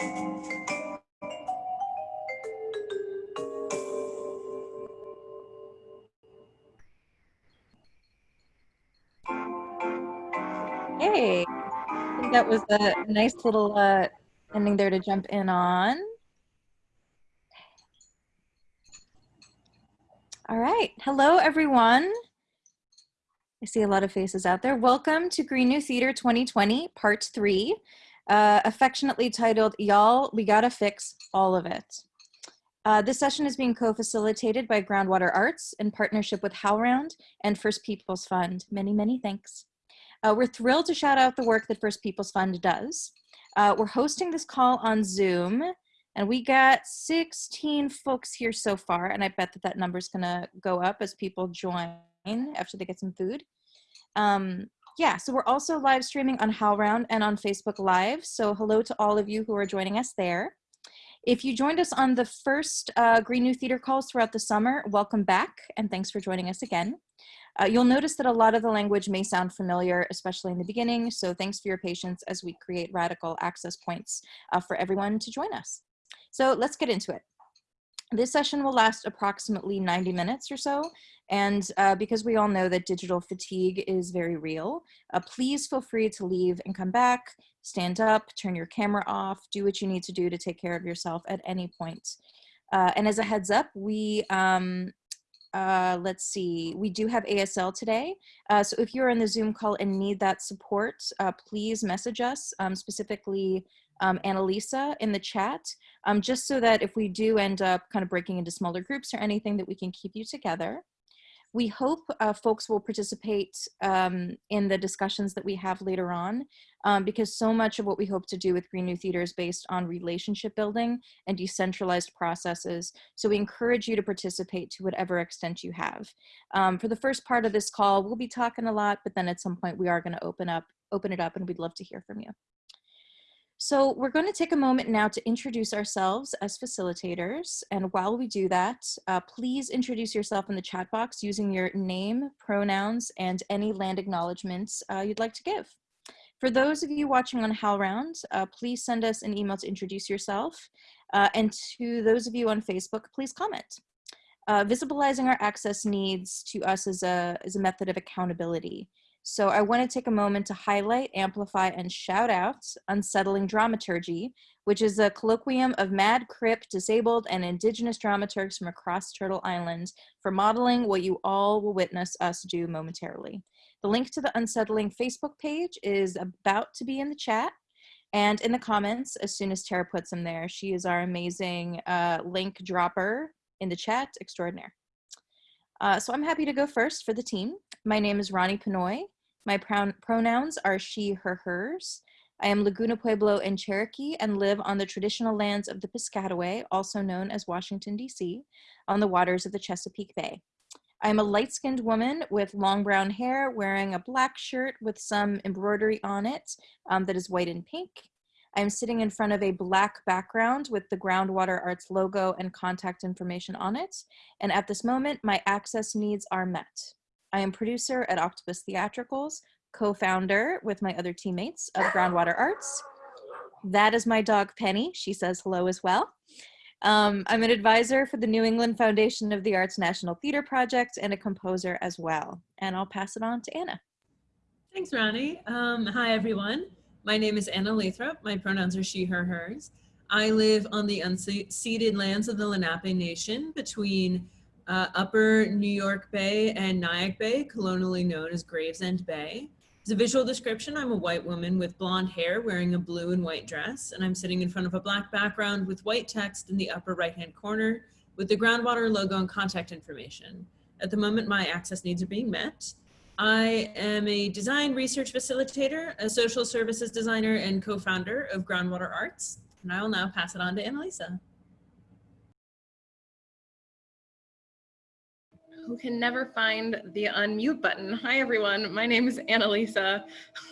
Hey, I think that was a nice little uh, ending there to jump in on. All right. Hello, everyone. I see a lot of faces out there. Welcome to Green New Theater 2020, Part 3, uh, affectionately titled, Y'all, We Gotta Fix All of It. Uh, this session is being co-facilitated by Groundwater Arts in partnership with HowlRound and First Peoples Fund. Many, many thanks. Uh, we're thrilled to shout out the work that First Peoples Fund does. Uh, we're hosting this call on Zoom, and we got 16 folks here so far, and I bet that that number is gonna go up as people join after they get some food. Um, yeah, so we're also live streaming on HowlRound and on Facebook Live, so hello to all of you who are joining us there. If you joined us on the first uh, Green New Theater calls throughout the summer, welcome back, and thanks for joining us again. Uh, you'll notice that a lot of the language may sound familiar, especially in the beginning, so thanks for your patience as we create radical access points uh, for everyone to join us. So let's get into it. This session will last approximately 90 minutes or so, and uh, because we all know that digital fatigue is very real, uh, please feel free to leave and come back, stand up, turn your camera off, do what you need to do to take care of yourself at any point. Uh, and as a heads up, we um, uh, let's see, we do have ASL today. Uh, so if you're in the Zoom call and need that support, uh, please message us, um, specifically um, Annalisa in the chat, um, just so that if we do end up kind of breaking into smaller groups or anything that we can keep you together. We hope uh, folks will participate um, in the discussions that we have later on um, because so much of what we hope to do with Green New Theater is based on relationship building and decentralized processes. So we encourage you to participate to whatever extent you have. Um, for the first part of this call, we'll be talking a lot, but then at some point we are gonna open up, open it up and we'd love to hear from you. So we're going to take a moment now to introduce ourselves as facilitators. And while we do that, uh, please introduce yourself in the chat box using your name, pronouns, and any land acknowledgements uh, you'd like to give. For those of you watching on HowlRound, uh, please send us an email to introduce yourself. Uh, and to those of you on Facebook, please comment. Uh, visibilizing our access needs to us is a, is a method of accountability. So I want to take a moment to highlight, amplify, and shout out Unsettling Dramaturgy, which is a colloquium of mad, crip, disabled, and indigenous dramaturgs from across Turtle Island for modeling what you all will witness us do momentarily. The link to the Unsettling Facebook page is about to be in the chat and in the comments as soon as Tara puts them there. She is our amazing uh, link dropper in the chat extraordinaire. Uh, so I'm happy to go first for the team. My name is Ronee Penoi. My pronouns are she, her, hers. I am Laguna Pueblo and Cherokee and live on the traditional lands of the Piscataway, also known as Washington, D.C., on the waters of the Chesapeake Bay. I am a light-skinned woman with long brown hair wearing a black shirt with some embroidery on it um, that is white and pink. I'm sitting in front of a black background with the Groundwater Arts logo and contact information on it. And at this moment, my access needs are met. I am producer at Octopus Theatricals, co-founder with my other teammates of Groundwater Arts. That is my dog Penny. She says hello as well. Um, I'm an advisor for the New England Foundation of the Arts National Theater Project and a composer as well. And I'll pass it on to Anna. Thanks, Ronee. Um, hi, everyone. My name is Anna Lathrop. My pronouns are she, her, hers. I live on the unceded lands of the Lenape Nation between uh, Upper New York Bay and Nyack Bay, colonially known as Gravesend Bay. As a visual description, I'm a white woman with blonde hair wearing a blue and white dress, and I'm sitting in front of a black background with white text in the upper right-hand corner with the groundwater logo and contact information. At the moment, my access needs are being met. I am a design research facilitator, a social services designer, and co-founder of Groundwater Arts. And I will now pass it on to Annalisa. Who can never find the unmute button. Hi, everyone. My name is Annalisa.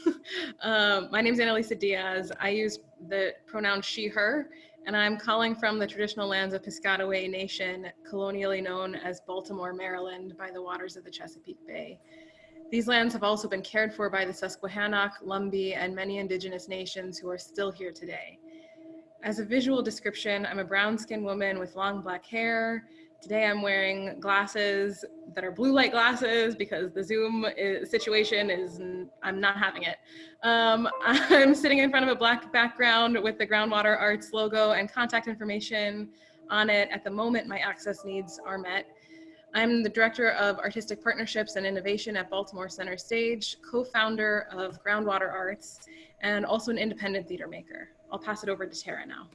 uh, my name is Annalisa Dias. I use the pronoun she, her, and I'm calling from the traditional lands of Piscataway Nation, colonially known as Baltimore, Maryland, by the waters of the Chesapeake Bay. These lands have also been cared for by the Susquehannock, Lumbee, and many indigenous nations who are still here today. as a visual description, I'm a brown skinned woman with long black hair. Today I'm wearing glasses that are blue light glasses because the Zoom is, situation is, I'm not having it. Um, I'm sitting in front of a black background with the Groundwater Arts logo and contact information on it. At the moment, my access needs are met. I'm the Director of Artistic Partnerships and Innovation at Baltimore Center Stage, co-founder of Groundwater Arts, and also an independent theater maker. I'll pass it over to Tara now.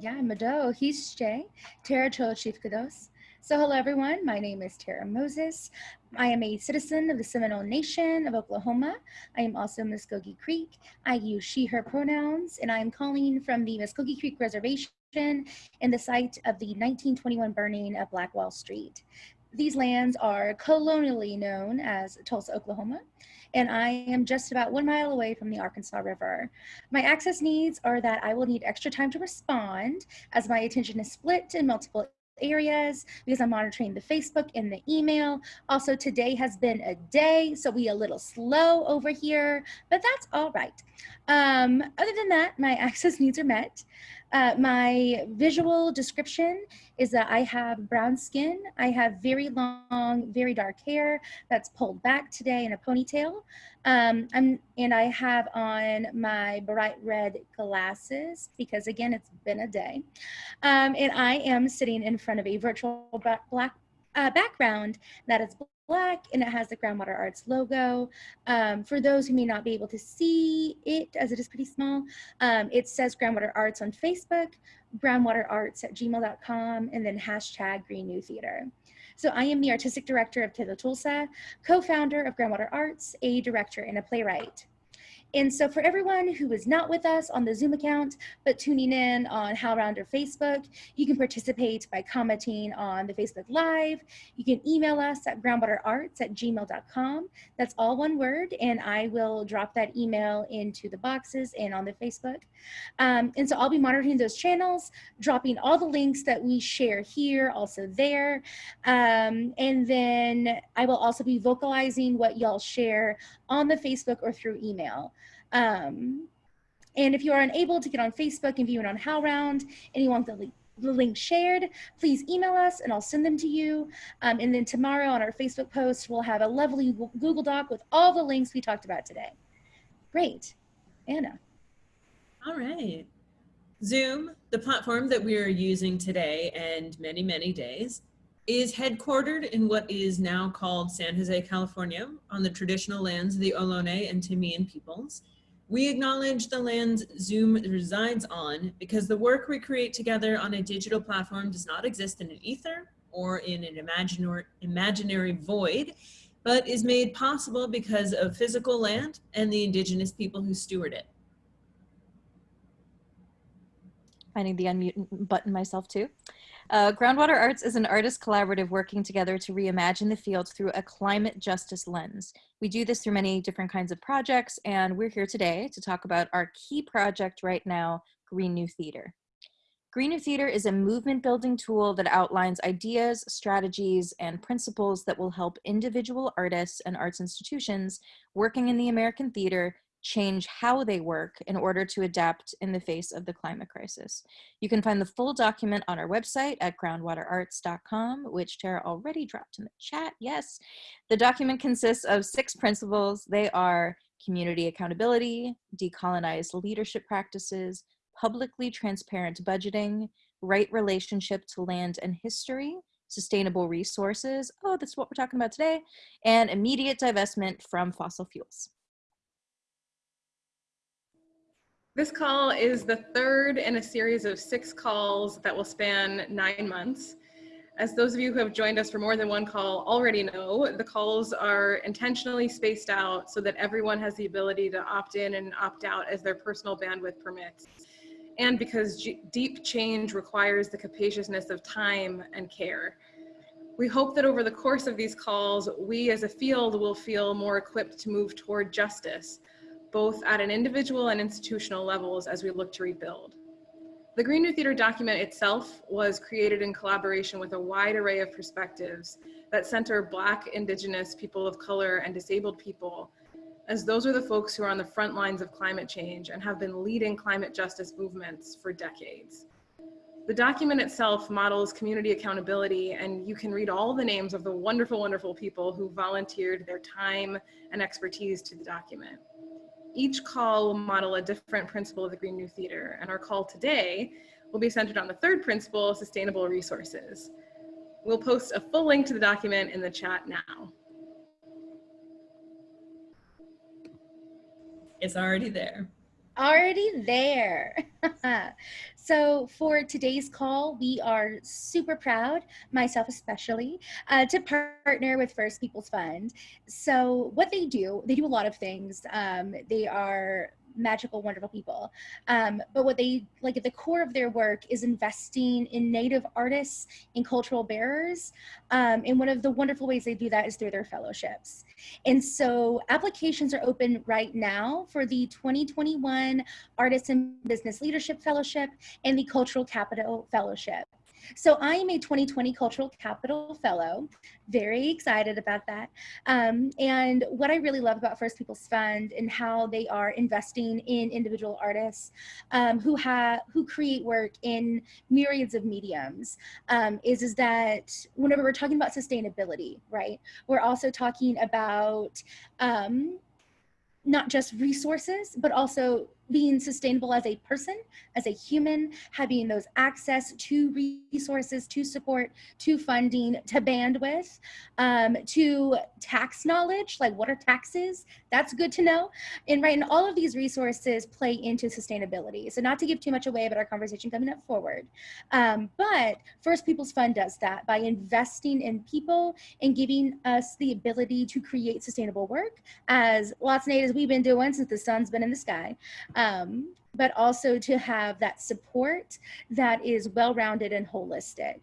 Yeah, Mado, he's Jay, Tara Cholchifkados. So hello everyone, my name is Tara Moses. I am a citizen of the Seminole Nation of Oklahoma. I am also Muskogee Creek. I use she, her pronouns, and I am calling from the Muskogee Creek Reservation in the site of the 1921 burning of Black Wall Street. These lands are colonially known as Tulsa, Oklahoma, and I am just about one mile away from the Arkansas River. My access needs are that I will need extra time to respond as my attention is split in multiple areas because I'm monitoring the Facebook and the email. Also, today has been a day, so we a little slow over here, but that's all right. Um, other than that, my access needs are met. Uh, my visual description is that I have brown skin. I have very long, very dark hair that's pulled back today in a ponytail. Um, I'm, and I have on my bright red glasses because again, it's been a day. Um, and I am sitting in front of a virtual black uh, background that is black and it has the Groundwater Arts logo. Um, for those who may not be able to see it as it is pretty small, um, it says Groundwater Arts on Facebook, groundwaterarts at gmail.com, and then hashtag Green New Theater. So I am the artistic director of Tila Tulsa, co-founder of Groundwater Arts, a director and a playwright. And so for everyone who is not with us on the Zoom account, but tuning in on HowlRound or Facebook, you can participate by commenting on the Facebook Live. You can email us at groundwaterarts at gmail.com. That's all one word, and I will drop that email into the boxes and on the Facebook. Um, and so I'll be monitoring those channels, dropping all the links that we share here, also there. Um, and then I will also be vocalizing what y'all share on the Facebook or through email. Um, and if you are unable to get on Facebook and view it on HowlRound and you want the link, the link shared, please email us and I'll send them to you. Um, and then tomorrow on our Facebook post, we'll have a lovely Google Doc with all the links we talked about today. Great. Anna. All right. Zoom, the platform that we are using today and many, many days, is headquartered in what is now called San Jose, California, on the traditional lands of the Ohlone and Tamien peoples. We acknowledge the lands Zoom resides on because the work we create together on a digital platform does not exist in an ether or in an imaginary, imaginary void, but is made possible because of physical land and the indigenous people who steward it. Finding the unmute button myself too. Uh, Groundwater Arts is an artist collaborative working together to reimagine the field through a climate justice lens. We do this through many different kinds of projects, and we're here today to talk about our key project right now, Green New Theater. Green New Theater is a movement building tool that outlines ideas, strategies, and principles that will help individual artists and arts institutions working in the American theater change how they work in order to adapt in the face of the climate crisis. You can find the full document on our website at groundwaterarts.com, which Tara already dropped in the chat. Yes, the document consists of six principles. They are community accountability, decolonized leadership practices, publicly transparent budgeting, right relationship to land and history, sustainable resources, oh, that's what we're talking about today, and immediate divestment from fossil fuels. This call is the third in a series of six calls that will span nine months. As those of you who have joined us for more than one call already know, the calls are intentionally spaced out so that everyone has the ability to opt in and opt out as their personal bandwidth permits. And because deep change requires the capaciousness of time and care. We hope that over the course of these calls, we as a field will feel more equipped to move toward justice, both at an individual and institutional levels as we look to rebuild. The Green New Theater document itself was created in collaboration with a wide array of perspectives that center Black, Indigenous, people of color, and disabled people as those are the folks who are on the front lines of climate change and have been leading climate justice movements for decades. The document itself models community accountability and you can read all the names of the wonderful, wonderful people who volunteered their time and expertise to the document. Each call will model a different principle of the Green New Theater and our call today will be centered on the third principle, sustainable resources. We'll post a full link to the document in the chat now. It's already there. Already there. so for today's call, we are super proud, myself especially, uh, to partner with First Peoples Fund. So what they do, they do a lot of things. Um, they are magical, wonderful people. Um, but what they like at the core of their work is investing in Native artists and cultural bearers. Um, and one of the wonderful ways they do that is through their fellowships. And so applications are open right now for the 2021 Artists and Business Leadership Fellowship and the Cultural Capital Fellowship. So I am a 2020 Cultural Capital Fellow, very excited about that. Um, and what I really love about First Peoples Fund and how they are investing in individual artists um, who have who create work in myriads of mediums um, is is that whenever we're talking about sustainability, right, we're also talking about um, not just resources, but also being sustainable as a person, as a human, having those access to resources, to support, to funding, to bandwidth, um, to tax knowledge, like what are taxes? That's good to know. And right, and all of these resources play into sustainability. So not to give too much away about our conversation coming up forward, um, but First Peoples Fund does that by investing in people and giving us the ability to create sustainable work as lots of natives we've been doing since the sun's been in the sky um, but also to have that support that is well-rounded and holistic.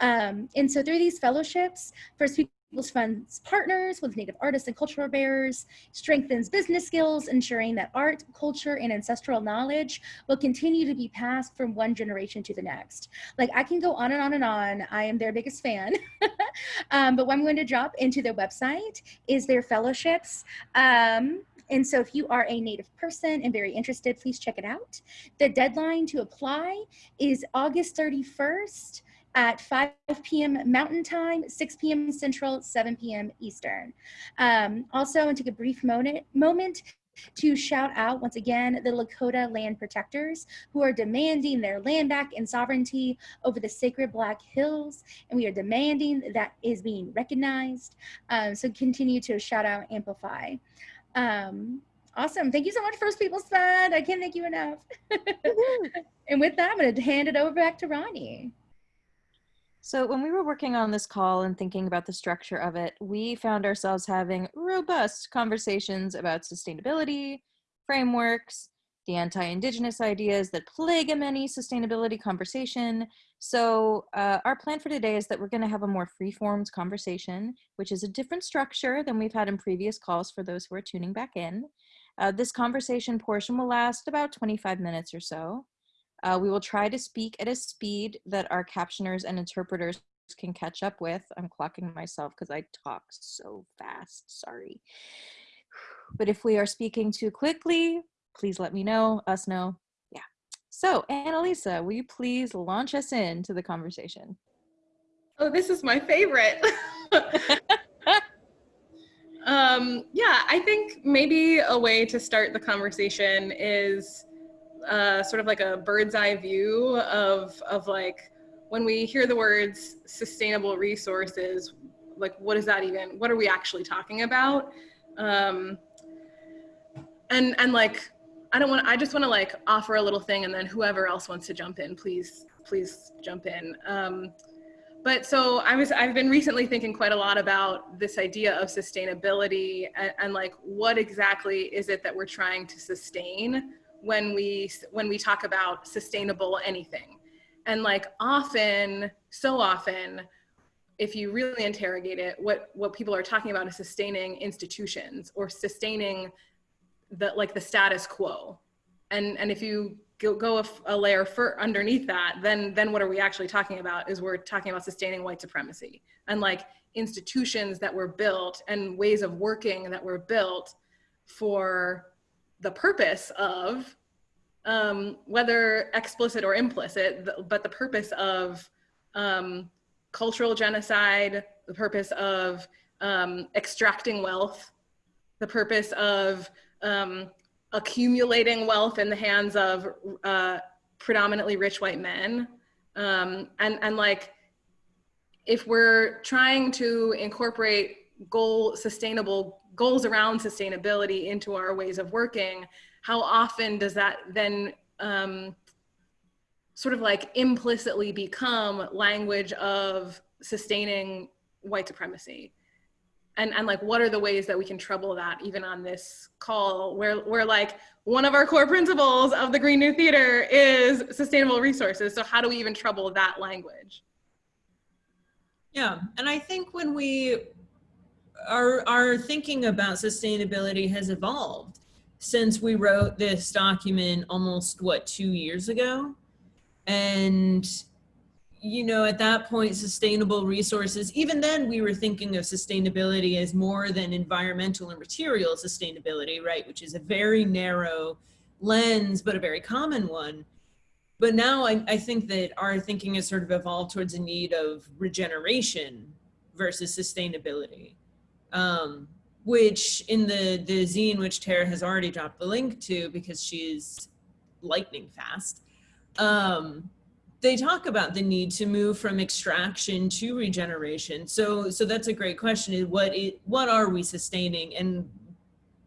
Um, and so through these fellowships, First Peoples Funds partners with Native artists and cultural bearers, strengthens business skills, ensuring that art, culture, and ancestral knowledge will continue to be passed from one generation to the next. Like I can go on and on and on. I am their biggest fan. um, but what I'm going to drop into their website is their fellowships. Um, and so if you are a Native person and very interested, please check it out. The deadline to apply is August 31st at 5 p.m. Mountain Time, 6 p.m. Central, 7 p.m. Eastern. Um, also, I want to take a brief moment, moment to shout out once again the Lakota land protectors who are demanding their land back and sovereignty over the sacred Black Hills, and we are demanding that is being recognized. Um, so continue to shout out, amplify. Um, awesome. Thank you so much, First Peoples Fund. I can't thank you enough. and with that, I'm going to hand it over back to Ronee. So when we were working on this call and thinking about the structure of it, we found ourselves having robust conversations about sustainability, frameworks, the anti-indigenous ideas that plague a many sustainability conversation. So uh, our plan for today is that we're gonna have a more free-formed conversation, which is a different structure than we've had in previous calls for those who are tuning back in. Uh, this conversation portion will last about 25 minutes or so. Uh, we will try to speak at a speed that our captioners and interpreters can catch up with. I'm clocking myself because I talk so fast, sorry. But if we are speaking too quickly, please let me know, us know. So, Annalisa, will you please launch us into the conversation? Oh, this is my favorite. um, yeah, I think maybe a way to start the conversation is uh, sort of like a bird's eye view of, of like when we hear the words sustainable resources, like what is that even, what are we actually talking about? Um, and, and like I don't want. I just want to like offer a little thing, and then whoever else wants to jump in, please, please jump in. Um, but so I was. I've been recently thinking quite a lot about this idea of sustainability and, and like what exactly is it that we're trying to sustain when we when we talk about sustainable anything, and like often, so often, if you really interrogate it, what what people are talking about is sustaining institutions or sustaining the like the status quo. And and if you go, go a, a layer for underneath that then then what are we actually talking about is we're talking about sustaining white supremacy and like institutions that were built and ways of working that were built for the purpose of um, whether explicit or implicit, but the purpose of um, cultural genocide, the purpose of um, extracting wealth, the purpose of um, accumulating wealth in the hands of uh, predominantly rich white men. Um, and, and like, if we're trying to incorporate goal sustainable goals around sustainability into our ways of working, how often does that then um, sort of like implicitly become language of sustaining white supremacy? And, and like, what are the ways that we can trouble that even on this call where, where like one of our core principles of the Green New Theater is sustainable resources. So how do we even trouble that language? Yeah, and I think when we our our thinking about sustainability has evolved since we wrote this document almost what two years ago and you know at that point sustainable resources even then we were thinking of sustainability as more than environmental and material sustainability right which is a very narrow lens but a very common one but now I, I think that our thinking has sort of evolved towards a need of regeneration versus sustainability um, which in the the zine which Tara has already dropped the link to because she's lightning fast. Um, they talk about the need to move from extraction to regeneration. So so that's a great question. Is what it, what are we sustaining and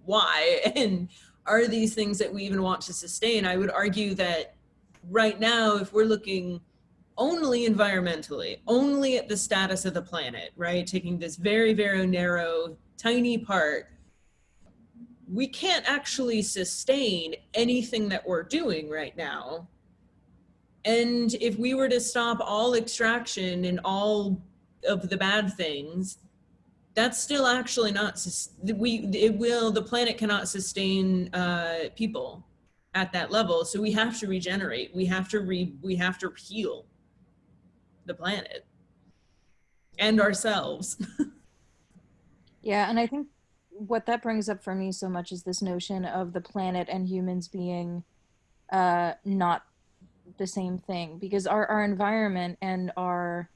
why? And are these things that we even want to sustain? I would argue that right now, if we're looking only environmentally, only at the status of the planet, right? Taking this very, very narrow, tiny part, we can't actually sustain anything that we're doing right now. And if we were to stop all extraction and all of the bad things, that's still actually not, we, it will, the planet cannot sustain uh, people at that level. So we have to regenerate. We have to re, we have to heal the planet and ourselves. yeah, and I think what that brings up for me so much is this notion of the planet and humans being uh, not the same thing because our, our environment and our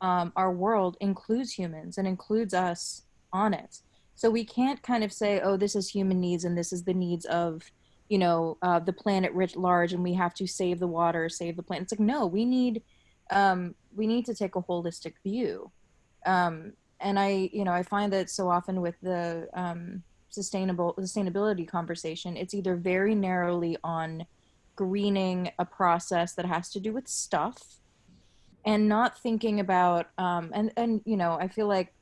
um, our world includes humans and includes us on it. So we can't kind of say, oh, this is human needs and this is the needs of, you know, uh, the planet writ large and we have to save the water, save the planet. It's like, no, we need um, we need to take a holistic view. Um, and I, you know, I find that so often with the um, sustainable sustainability conversation, it's either very narrowly on greening a process that has to do with stuff, and not thinking about um, and and you know, I feel like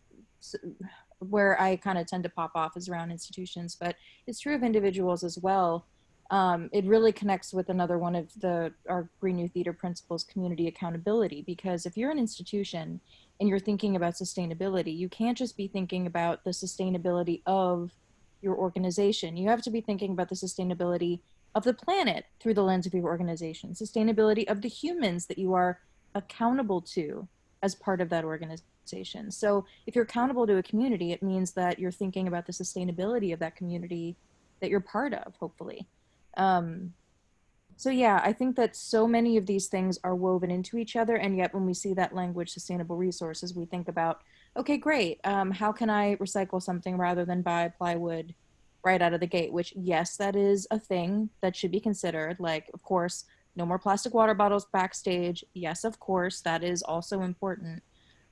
where I kind of tend to pop off is around institutions, but it's true of individuals as well um, it really connects with another one of the our Green New Theater principles, community accountability. Because if you're an institution and you're thinking about sustainability, you can't just be thinking about the sustainability of your organization. You have to be thinking about the sustainability of the planet through the lens of your organization, sustainability of the humans that you are accountable to as part of that organization. So if you're accountable to a community, it means that you're thinking about the sustainability of that community that you're part of, hopefully. Um, so yeah, I think that so many of these things are woven into each other. And yet when we see that language, sustainable resources, we think about, okay, great. Um, how can I recycle something rather than buy plywood right out of the gate? Which yes, that is a thing that should be considered. Like, of course, no more plastic water bottles backstage. Yes, of course, that is also important.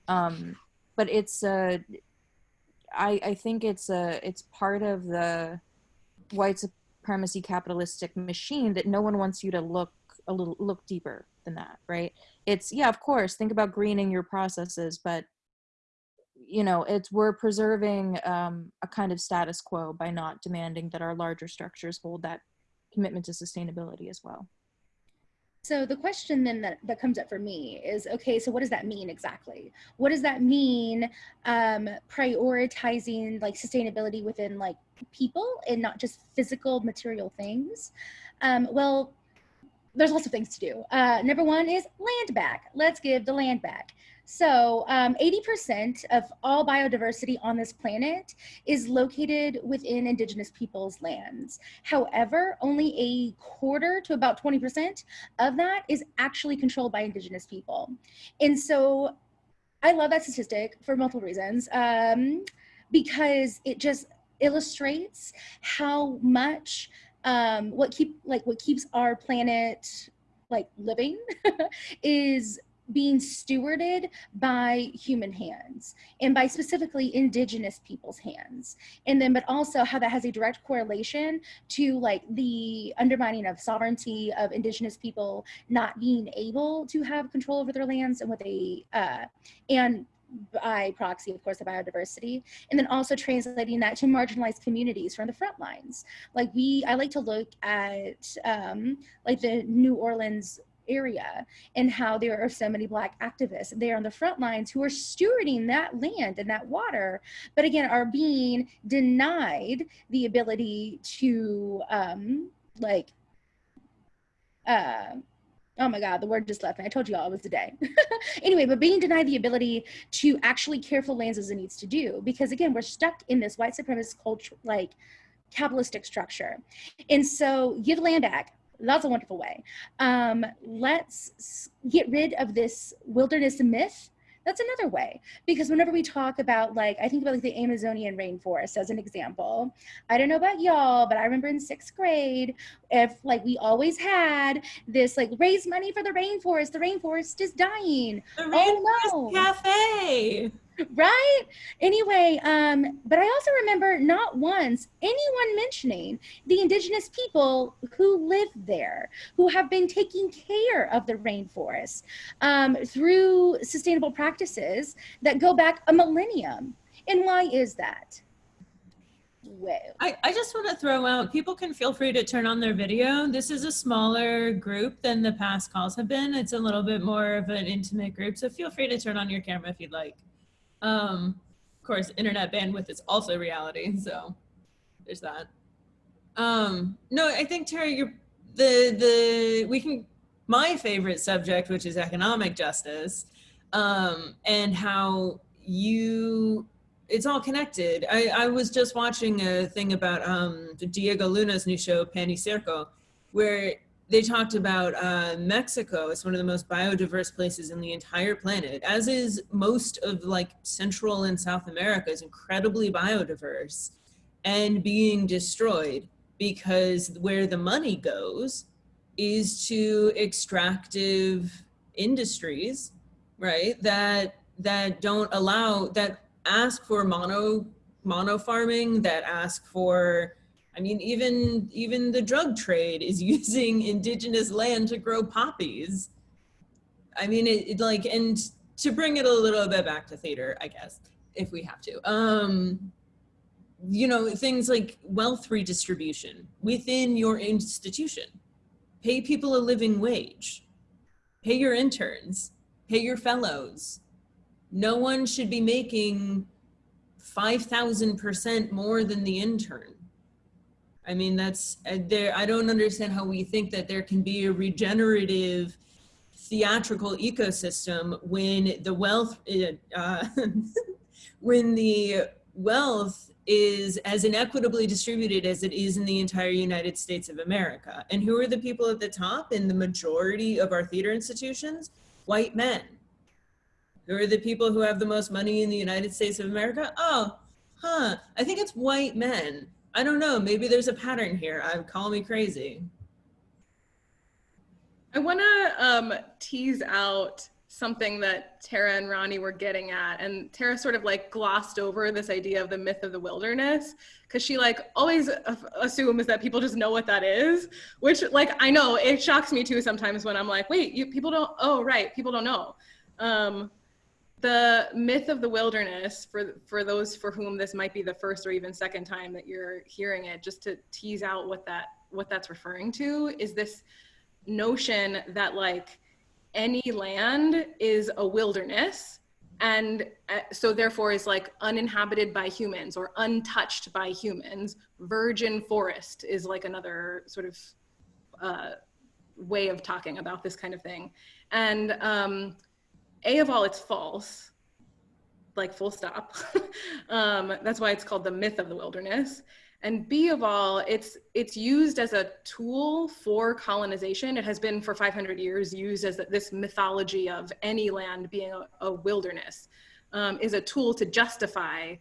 Um, but it's, uh, I, I think it's, a, it's part of the white supremacy capitalistic machine that no one wants you to look a little look deeper than that right it's yeah of course think about greening your processes but you know it's we're preserving um, a kind of status quo by not demanding that our larger structures hold that commitment to sustainability as well so the question then that, that comes up for me is, okay, so what does that mean exactly? What does that mean um, prioritizing like sustainability within like people and not just physical material things? Um, well, there's lots of things to do. Uh, number one is land back. Let's give the land back. So, um, 80% of all biodiversity on this planet is located within indigenous peoples' lands. However, only a quarter to about 20% of that is actually controlled by indigenous people. And so, I love that statistic for multiple reasons um, because it just illustrates how much um, what keep like what keeps our planet like living is being stewarded by human hands and by specifically indigenous people's hands and then but also how that has a direct correlation to like the undermining of sovereignty of indigenous people not being able to have control over their lands and what they uh and by proxy, of course, the biodiversity, and then also translating that to marginalized communities from the front lines. Like we, I like to look at um, like the New Orleans area and how there are so many black activists. There on the front lines who are stewarding that land and that water but again are being denied the ability to um like uh oh my god the word just left me. I told you all it was today anyway but being denied the ability to actually care for lands as it needs to do because again we're stuck in this white supremacist culture like capitalistic structure. And so give land back that's a wonderful way um, let's get rid of this wilderness myth that's another way because whenever we talk about like i think about like the amazonian rainforest as an example i don't know about y'all but i remember in sixth grade if like we always had this like raise money for the rainforest the rainforest is dying The Oh, Rainforest no. Cafe. Right anyway um but i also remember not once anyone mentioning the indigenous people who live there who have been taking care of the rainforest um, through sustainable practices that go back a millennium and why is that well I, I just want to throw out people can feel free to turn on their video. This is a smaller group than the past calls have been. It's a little bit more of an intimate group. So feel free to turn on your camera if you'd like. Um, of course, internet bandwidth is also reality. So there's that. Um, no, I think Terry, you're the, the, we can, my favorite subject, which is economic justice, um, and how you it's all connected. I, I was just watching a thing about um, Diego Luna's new show, Pan y Circo, where they talked about uh, Mexico as one of the most biodiverse places in the entire planet, as is most of like Central and South America is incredibly biodiverse and being destroyed because where the money goes is to extractive industries, right? That that don't allow that ask for mono mono farming that ask for i mean even even the drug trade is using indigenous land to grow poppies. I mean it, it, like and to bring it a little bit back to theater i guess if we have to um you know things like wealth redistribution within your institution. Pay people a living wage. Pay your interns. Pay your fellows. No one should be making 5,000% more than the intern. I mean, that's uh, there. I don't understand how we think that there can be a regenerative theatrical ecosystem when the wealth, uh, when the wealth is as inequitably distributed as it is in the entire United States of America. And who are the people at the top in the majority of our theater institutions? White men who are the people who have the most money in the United States of America? Oh, huh. I think it's white men. I don't know. Maybe there's a pattern here. I call me crazy. I want to um, tease out something that Tara and Ronee were getting at. And Tara sort of like glossed over this idea of the myth of the wilderness because she like always assumes that people just know what that is, which like I know it shocks me too sometimes when I'm like, wait, you people don't, oh, right, people don't know. Um, the myth of the wilderness for for those for whom this might be the first or even second time that you're hearing it just to tease out what that what that's referring to is this notion that like any land is a wilderness and uh, so therefore is like uninhabited by humans or untouched by humans virgin forest is like another sort of uh, way of talking about this kind of thing. And um, A of all, it's false, like full stop. um, that's why it's called the myth of the wilderness. And B of all, it's it's used as a tool for colonization. It has been for 500 years used as this mythology of any land being a, a wilderness um, is a tool to justify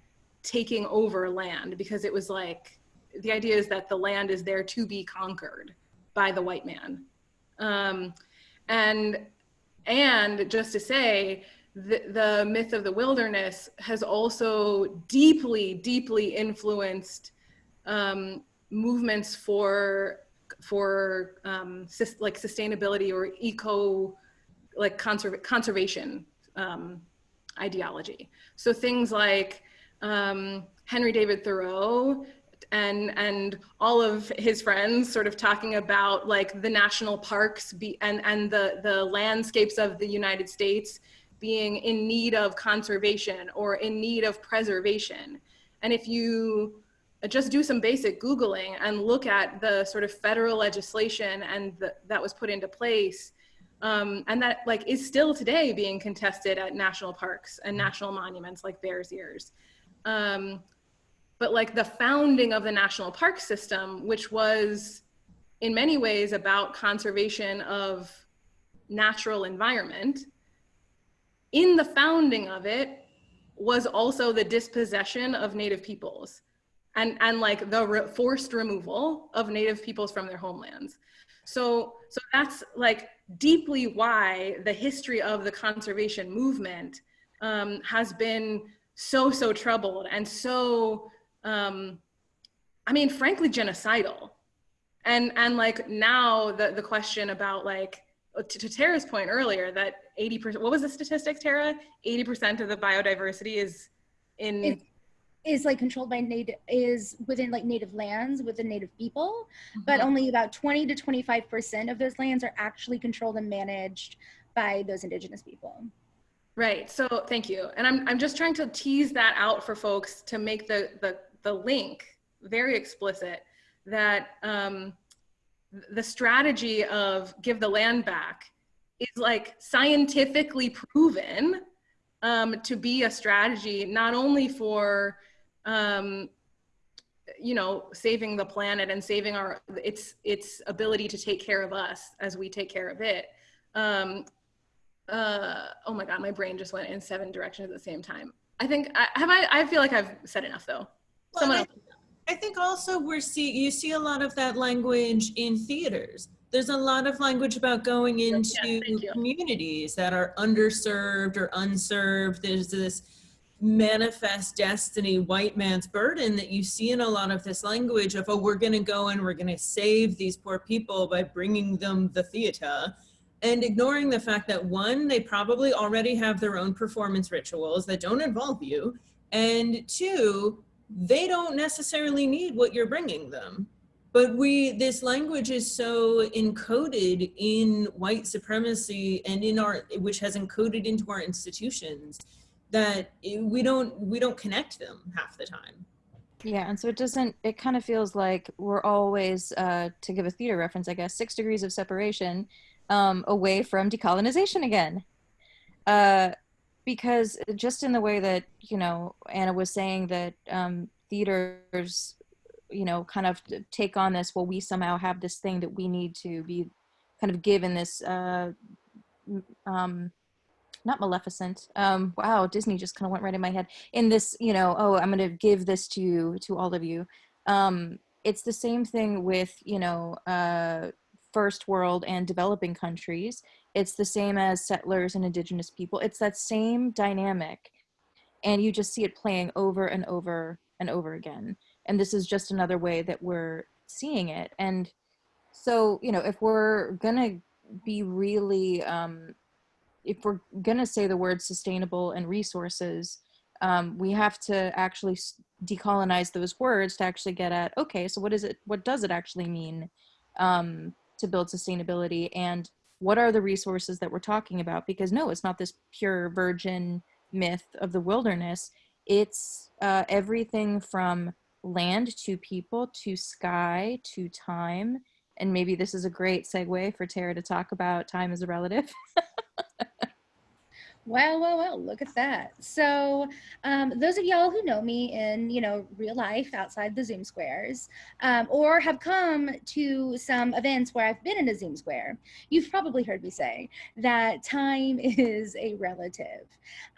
taking over land because it was like the idea is that the land is there to be conquered by the white man. Um, and and just to say the, the myth of the wilderness has also deeply deeply influenced um, movements for for um, like sustainability or eco like conserv conservation um, ideology. So things like um, Henry David Thoreau and and all of his friends sort of talking about like the national parks be, and and the the landscapes of the United States being in need of conservation or in need of preservation. And if you just do some basic Googling and look at the sort of federal legislation and the, that was put into place, um, and that like is still today being contested at national parks and national monuments like Bears Ears. Um, but like the founding of the national park system, which was in many ways about conservation of natural environment, in the founding of it was also the dispossession of native peoples and, and like the re forced removal of native peoples from their homelands. So, so that's like deeply why the history of the conservation movement um, has been so, so troubled and so, um, I mean, frankly, genocidal. And, and like now the, the question about like, to, to Tara's point earlier that 80%, what was the statistic, Tara? 80% of the biodiversity is in it, is like controlled by native is within like native lands within native people mm-hmm. but only about 20 to 25 percent of those lands are actually controlled and managed by those indigenous people right so thank you and i'm, I'm just trying to tease that out for folks to make the the, the link very explicit that um, the strategy of give the land back is like scientifically proven um, to be a strategy not only for um, you know, saving the planet and saving our its its ability to take care of us as we take care of it. Um, uh, oh my God, my brain just went in seven directions at the same time. I think I have I. I feel like I've said enough though. Well, Someone I, else. I think also we're see you see a lot of that language in theaters. There's a lot of language about going into yes, communities that are underserved or unserved. There's this manifest destiny white man's burden that you see in a lot of this language of oh we're going to go and we're going to save these poor people by bringing them the theater and ignoring the fact that one they probably already have their own performance rituals that don't involve you and two they don't necessarily need what you're bringing them. But we this language is so encoded in white supremacy and in our which has encoded into our institutions that we don't we don't connect them half the time. Yeah and so it doesn't it kind of feels like we're always uh to give a theater reference i guess six degrees of separation um away from decolonization again. Uh because just in the way that you know anna was saying that um theaters you know kind of take on this well we somehow have this thing that we need to be kind of given this uh um not Maleficent. Um, wow, Disney just kind of went right in my head. In this, you know, oh, I'm going to give this to you, to all of you. Um, it's the same thing with, you know, uh, first world and developing countries. It's the same as settlers and indigenous people. It's that same dynamic. And you just see it playing over and over and over again. And this is just another way that we're seeing it. And so, you know, if we're to be really um, if we're to say the word sustainable and resources, um, we have to actually decolonize those words to actually get at, okay, so what is it, what does it actually mean um, to build sustainability and what are the resources that we're talking about? Because no, it's not this pure virgin myth of the wilderness. It's uh, everything from land to people to sky to time and maybe this is a great segue for Tara to talk about time as a relative. Well, well, well, look at that. So, um, those of y'all who know me in, you know, real life outside the Zoom squares, um, or have come to some events where I've been in a Zoom square, you've probably heard me say that time is a relative.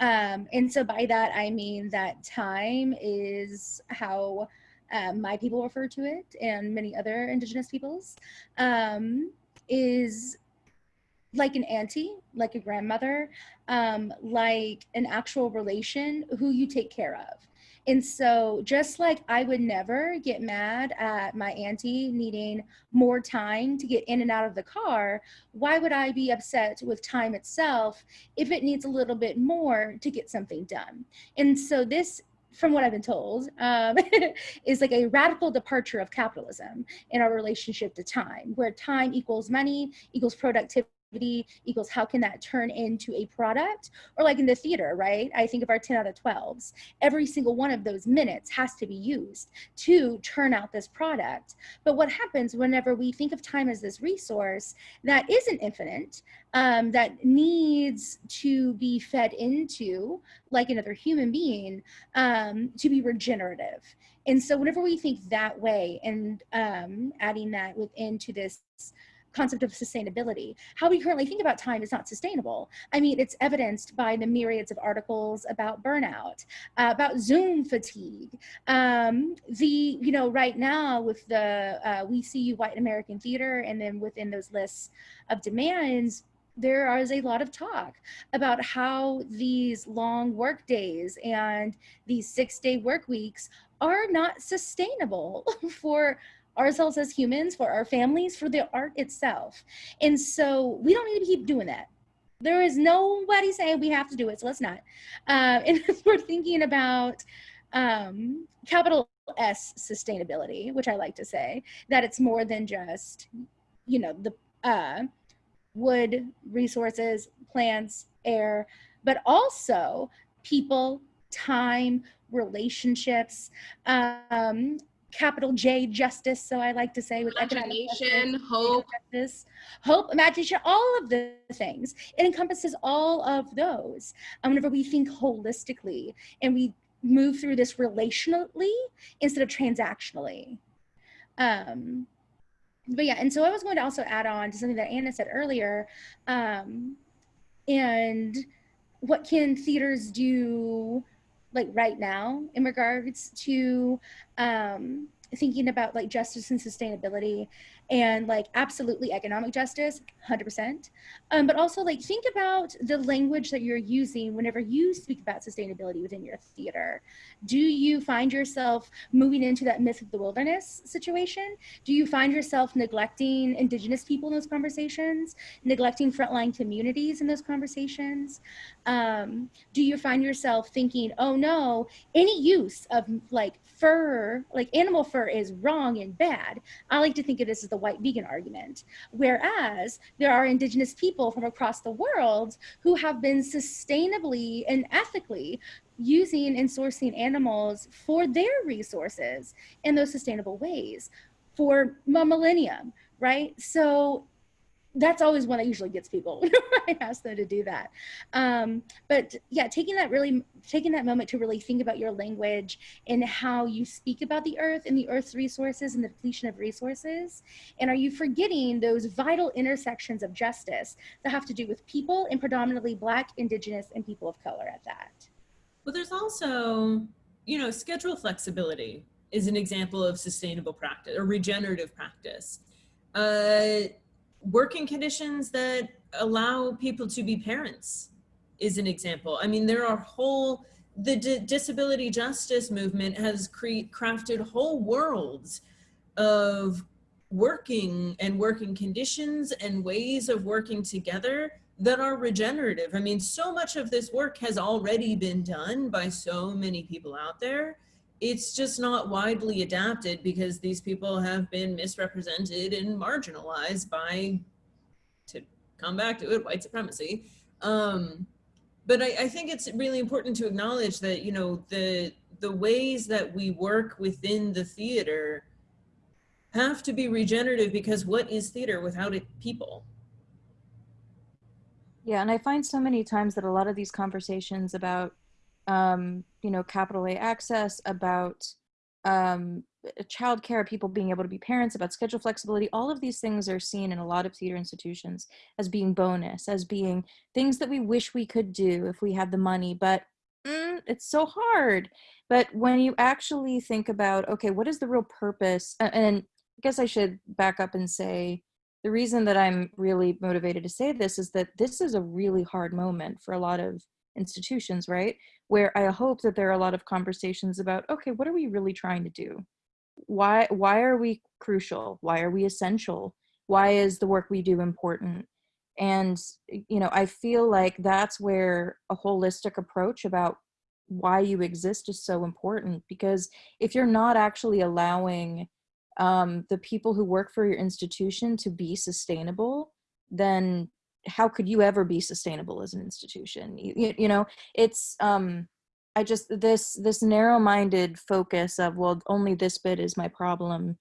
Um, and so by that, I mean that time is how um, my people refer to it and many other indigenous peoples um, is like an auntie, like a grandmother, um, like an actual relation who you take care of. And so, just like I would never get mad at my auntie needing more time to get in and out of the car, why would I be upset with time itself if it needs a little bit more to get something done? And so, this from what I've been told, um, is like a radical departure of capitalism in our relationship to time, where time equals money, equals productivity equals how can that turn into a product? Or like in the theater right? I think of our 10 out of 12s every single one of those minutes has to be used to turn out this product. But what happens whenever we think of time as this resource that isn't infinite um, that needs to be fed into like another human being um, to be regenerative. And so whenever we think that way and um, adding that within to this concept of sustainability. How we currently think about time is not sustainable. I mean, it's evidenced by the myriads of articles about burnout, uh, about Zoom fatigue. Um, the, you know, right now with the uh, We See You White American Theater, and then within those lists of demands, there is a lot of talk about how these long work days and these six day work weeks are not sustainable for ourselves as humans, for our families, for the art itself. And so we don't need to keep doing that. There is nobody saying we have to do it, so let's not. Uh, and we're thinking about um, capital S sustainability, which I like to say, that it's more than just, you know, the uh, wood, resources, plants, air, but also people, time, relationships, um, capital J justice. So I like to say with imagination, hope, justice, hope, imagination, all of the things. It encompasses all of those. Um, whenever we think holistically and we move through this relationally instead of transactionally. Um, but yeah, and so I was going to also add on to something that Anna said earlier. Um, and what can theaters do like right now in regards to um, thinking about like justice and sustainability and like absolutely economic justice 100% um, but also like think about the language that you're using whenever you speak about sustainability within your theater. Do you find yourself moving into that myth of the wilderness situation? Do you find yourself neglecting indigenous people in those conversations neglecting frontline communities in those conversations? Um, do you find yourself thinking oh no any use of like fur like animal fur is wrong and bad i like to think of this as the white vegan argument. Whereas there are indigenous people from across the world who have been sustainably and ethically using and sourcing animals for their resources in those sustainable ways for a millennium, right? So that's always one that usually gets people when I ask them to do that. Um, but yeah, taking that really, taking that moment to really think about your language and how you speak about the earth and the earth's resources and the depletion of resources. And are you forgetting those vital intersections of justice that have to do with people and predominantly Black, Indigenous, and people of color at that? Well, there's also, you know, schedule flexibility is an example of sustainable practice or regenerative practice. Uh, working conditions that allow people to be parents is an example. I mean, there are whole, the disability justice movement has crafted whole worlds of working and working conditions and ways of working together that are regenerative. I mean, so much of this work has already been done by so many people out there it's just not widely adapted because these people have been misrepresented and marginalized by, to come back to it, white supremacy. Um, but I, I think it's really important to acknowledge that, you know, the, the ways that we work within the theater have to be regenerative because what is theater without it people? Yeah, and I find so many times that a lot of these conversations about, um, you know, capital A access, about um, childcare, people being able to be parents, about schedule flexibility, all of these things are seen in a lot of theater institutions as being bonus, as being things that we wish we could do if we had the money, but mm, it's so hard. But when you actually think about, okay, what is the real purpose? And I guess I should back up and say, the reason that I'm really motivated to say this is that this is a really hard moment for a lot of institutions, right? Where I hope that there are a lot of conversations about, okay, what are we really trying to do? Why why are we crucial? Why are we essential? Why is the work we do important? And you know, I feel like that's where a holistic approach about why you exist is so important because if you're not actually allowing um, the people who work for your institution to be sustainable, then how could you ever be sustainable as an institution? You, you, you know, it's um, I just this this narrow-minded focus of well, only this bit is my problem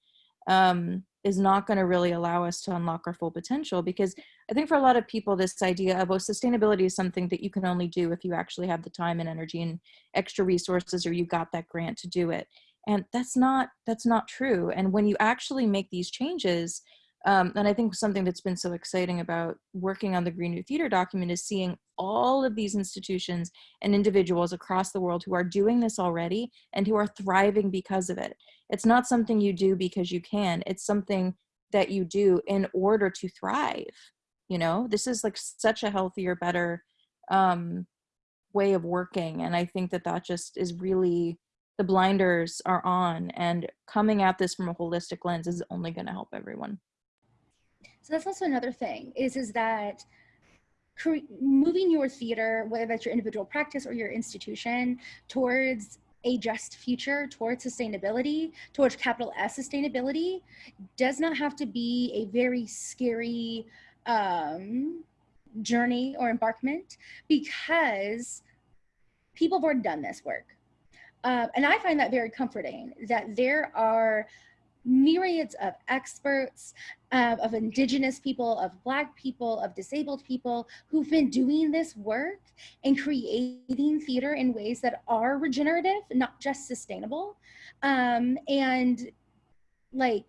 um, is not going to really allow us to unlock our full potential because I think for a lot of people, this idea of oh, sustainability is something that you can only do if you actually have the time and energy and extra resources or you got that grant to do it and that's not that's not true and when you actually make these changes um, and i think something that's been so exciting about working on the green new theater document is seeing all of these institutions and individuals across the world who are doing this already and who are thriving because of it. It's not something you do because you can. It's something that you do in order to thrive you know? This is like such a healthier better um, way of working and i think that that just is really the blinders are on and coming at this from a holistic lens is only going to help everyone So that's also another thing is is that moving your theater, whether that's your individual practice or your institution, towards a just future, towards sustainability, towards capital S sustainability, does not have to be a very scary um, journey or embarkment because people have already done this work. Uh, and I find that very comforting that there are myriads of experts, uh, of indigenous people, of black people, of disabled people who've been doing this work and creating theater in ways that are regenerative, not just sustainable. Um, and like,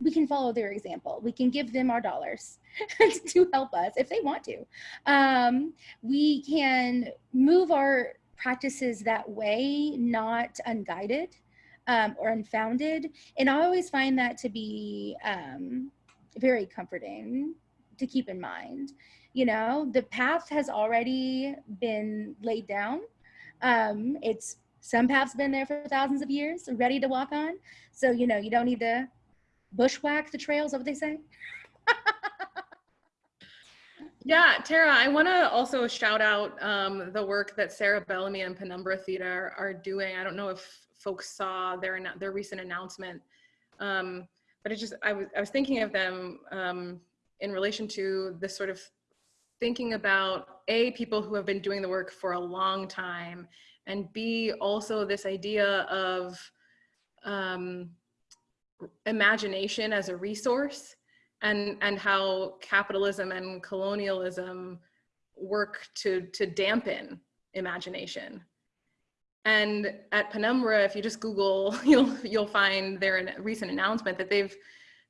we can follow their example. We can give them our dollars to help us if they want to. Um, we can move our practices that way, not unguided um, or unfounded. And I always find that to be um, very comforting to keep in mind. You know, the path has already been laid down. Um, it's some paths been there for thousands of years, ready to walk on. So, you know, you don't need to bushwhack the trails, what they say? Yeah, Tara, I want to also shout out um, the work that Sarah Bellamy and Penumbra Theater are doing. I don't know if folks saw their their recent announcement, um, but it just I was I was thinking of them um, in relation to this sort of thinking about a people who have been doing the work for a long time, and b also this idea of um, imagination as a resource and and how capitalism and colonialism work to to dampen imagination and at penumbra if you just google you'll you'll find their recent announcement that they've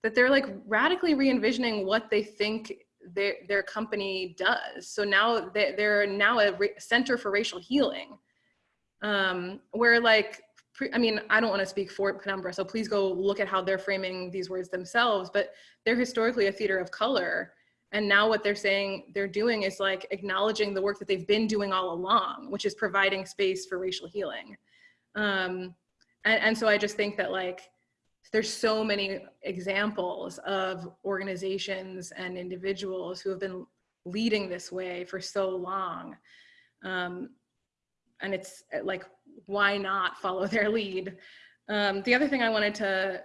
that they're like radically re-envisioning what they think their, their company does so now they, they're now a center for racial healing um, where like I mean, I don't want to speak for Penumbra, so please go look at how they're framing these words themselves, but they're historically a theater of color. And now what they're saying they're doing is like acknowledging the work that they've been doing all along, which is providing space for racial healing. Um, and, and so I just think that like, there's so many examples of organizations and individuals who have been leading this way for so long. Um, and it's like why not follow their lead? Um, the other thing I wanted to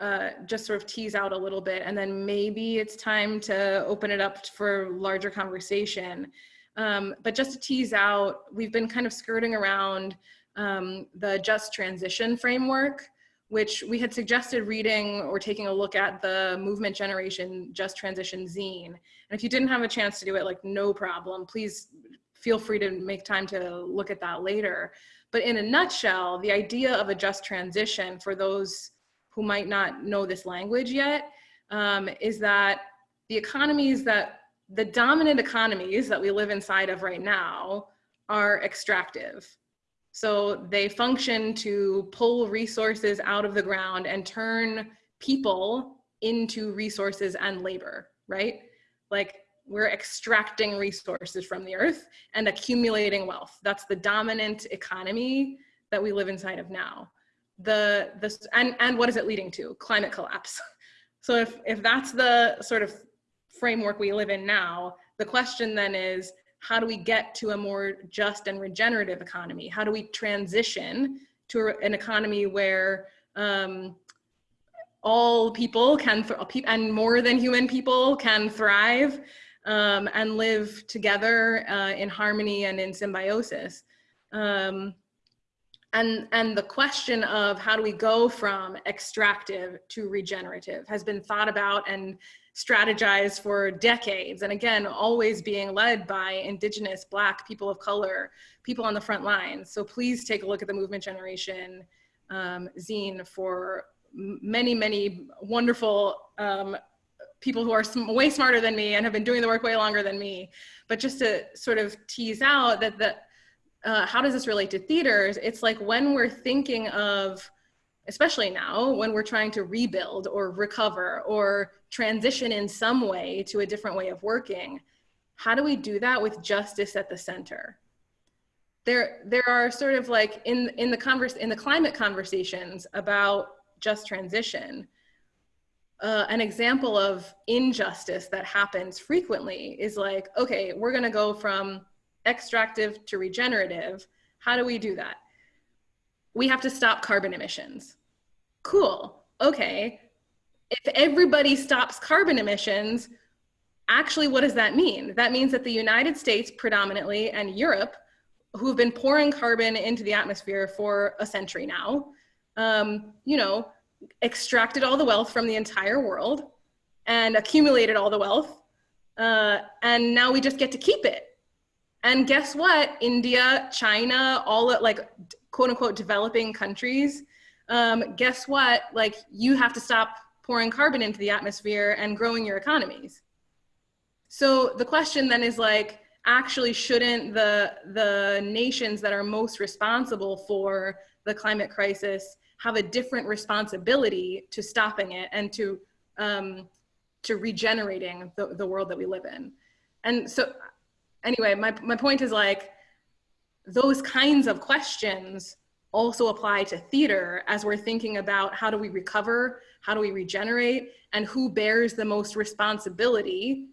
uh, just sort of tease out a little bit, and then maybe it's time to open it up for larger conversation. Um, but just to tease out, we've been kind of skirting around um, the just transition framework, which we had suggested reading or taking a look at the Movement Generation Just Transition zine. And if you didn't have a chance to do it, like no problem, please feel free to make time to look at that later. But in a nutshell, the idea of a just transition for those who might not know this language yet um, is that the economies that the dominant economies that we live inside of right now are extractive. So they function to pull resources out of the ground and turn people into resources and labor, right? Like we're extracting resources from the earth and accumulating wealth. That's the dominant economy that we live inside of now. The, this and, and what is it leading to? Climate collapse. So if, if that's the sort of framework we live in now, the question then is, how do we get to a more just and regenerative economy? How do we transition to an economy where um, all people can, and more than human people can thrive um, and live together uh, in harmony and in symbiosis. Um, and, and the question of how do we go from extractive to regenerative has been thought about and strategized for decades. And again, always being led by indigenous, black, people of color, people on the front lines. So please take a look at the Movement Generation um, zine for many, many wonderful um, people who are sm way smarter than me and have been doing the work way longer than me. But just to sort of tease out that the, uh, how does this relate to theaters? It's like when we're thinking of, especially now, when we're trying to rebuild or recover or transition in some way to a different way of working, how do we do that with justice at the center? There, there are sort of like in, in, the converse, in the climate conversations about just transition, uh, an example of injustice that happens frequently is like, okay, we're gonna go from extractive to regenerative. How do we do that? We have to stop carbon emissions. Cool, okay. If everybody stops carbon emissions, actually what does that mean? That means that the United States predominantly and Europe, who've been pouring carbon into the atmosphere for a century now, um, you know, extracted all the wealth from the entire world and accumulated all the wealth. Uh, and now we just get to keep it. And guess what? India, China, all like quote unquote developing countries, um, guess what? Like you have to stop pouring carbon into the atmosphere and growing your economies. So the question then is like, actually shouldn't the, the nations that are most responsible for the climate crisis have a different responsibility to stopping it and to um, to regenerating the, the world that we live in. And so anyway, my, my point is like, those kinds of questions also apply to theater as we're thinking about how do we recover, how do we regenerate, and who bears the most responsibility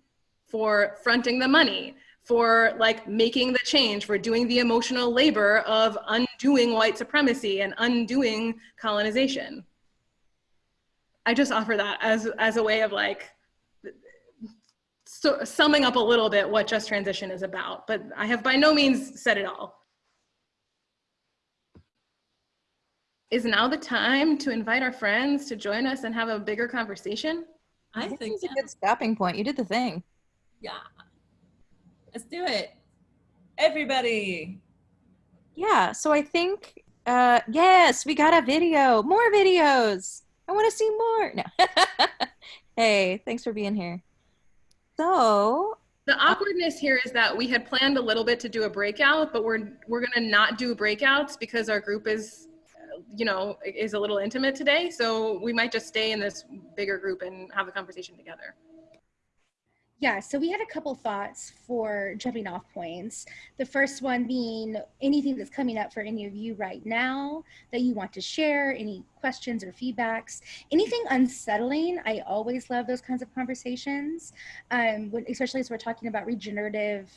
for fronting the money, for like making the change, for doing the emotional labor of undoing white supremacy and undoing colonization. I just offer that as, as a way of like so, summing up a little bit what Just Transition is about, but I have by no means said it all. Is now the time to invite our friends to join us and have a bigger conversation? I, I think, think it's a good stopping point. You did the thing. Yeah. Let's do it. Everybody. Yeah, so I think, uh, yes, we got a video. More videos. I want to see more. No. hey, thanks for being here. So the awkwardness here is that we had planned a little bit to do a breakout, but we're we're gonna not do breakouts because our group is, you know, is a little intimate today. So we might just stay in this bigger group and have a conversation together. Yeah, so we had a couple thoughts for jumping off points. The first one being anything that's coming up for any of you right now that you want to share, any questions or feedbacks, anything unsettling. I always love those kinds of conversations, um, when, especially as we're talking about regenerative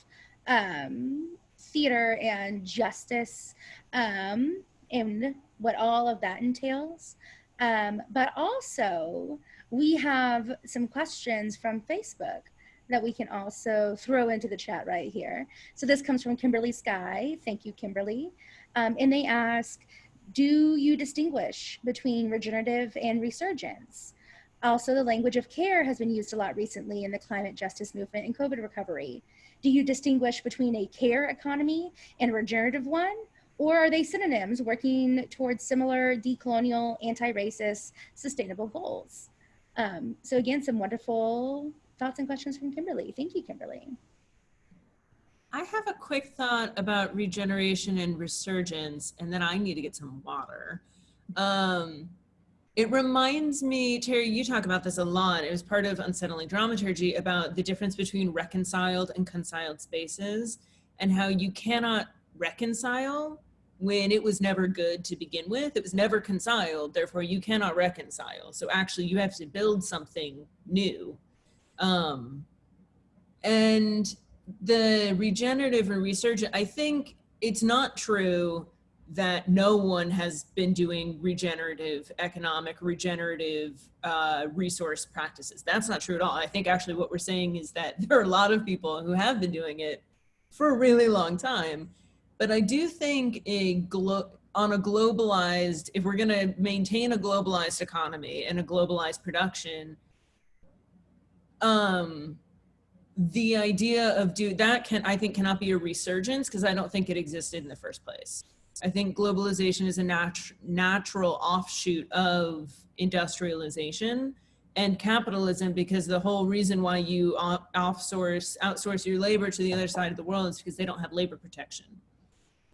um, theater and justice um, and what all of that entails. Um, but also, we have some questions from Facebook that we can also throw into the chat right here. So this comes from Kimberly Sky. Thank you, Kimberly. Um, and they ask, Do you distinguish between regenerative and resurgence? Also, the language of care has been used a lot recently in the climate justice movement and COVID recovery. Do you distinguish between a care economy and a regenerative one? Or are they synonyms working towards similar decolonial, anti-racist, sustainable goals? Um, so again, some wonderful thoughts and questions from Kimberly. Thank you, Kimberly. I have a quick thought about regeneration and resurgence, and then I need to get some water. Um, it reminds me, Terry, you talk about this a lot. It was part of Unsettling Dramaturgy about the difference between reconciled and conciled spaces and how you cannot reconcile when it was never good to begin with. It was never conciled, therefore you cannot reconcile. So actually you have to build something new. Um, and the regenerative and resurgent, I think it's not true that no one has been doing regenerative economic, regenerative uh, resource practices. That's not true at all. I think actually what we're saying is that there are a lot of people who have been doing it for a really long time. But I do think a on a globalized, if we're gonna maintain a globalized economy and a globalized production, um, the idea of do that can, I think cannot be a resurgence because I don't think it existed in the first place. I think globalization is a nat natural offshoot of industrialization and capitalism because the whole reason why you offsource, outsource your labor to the other side of the world is because they don't have labor protection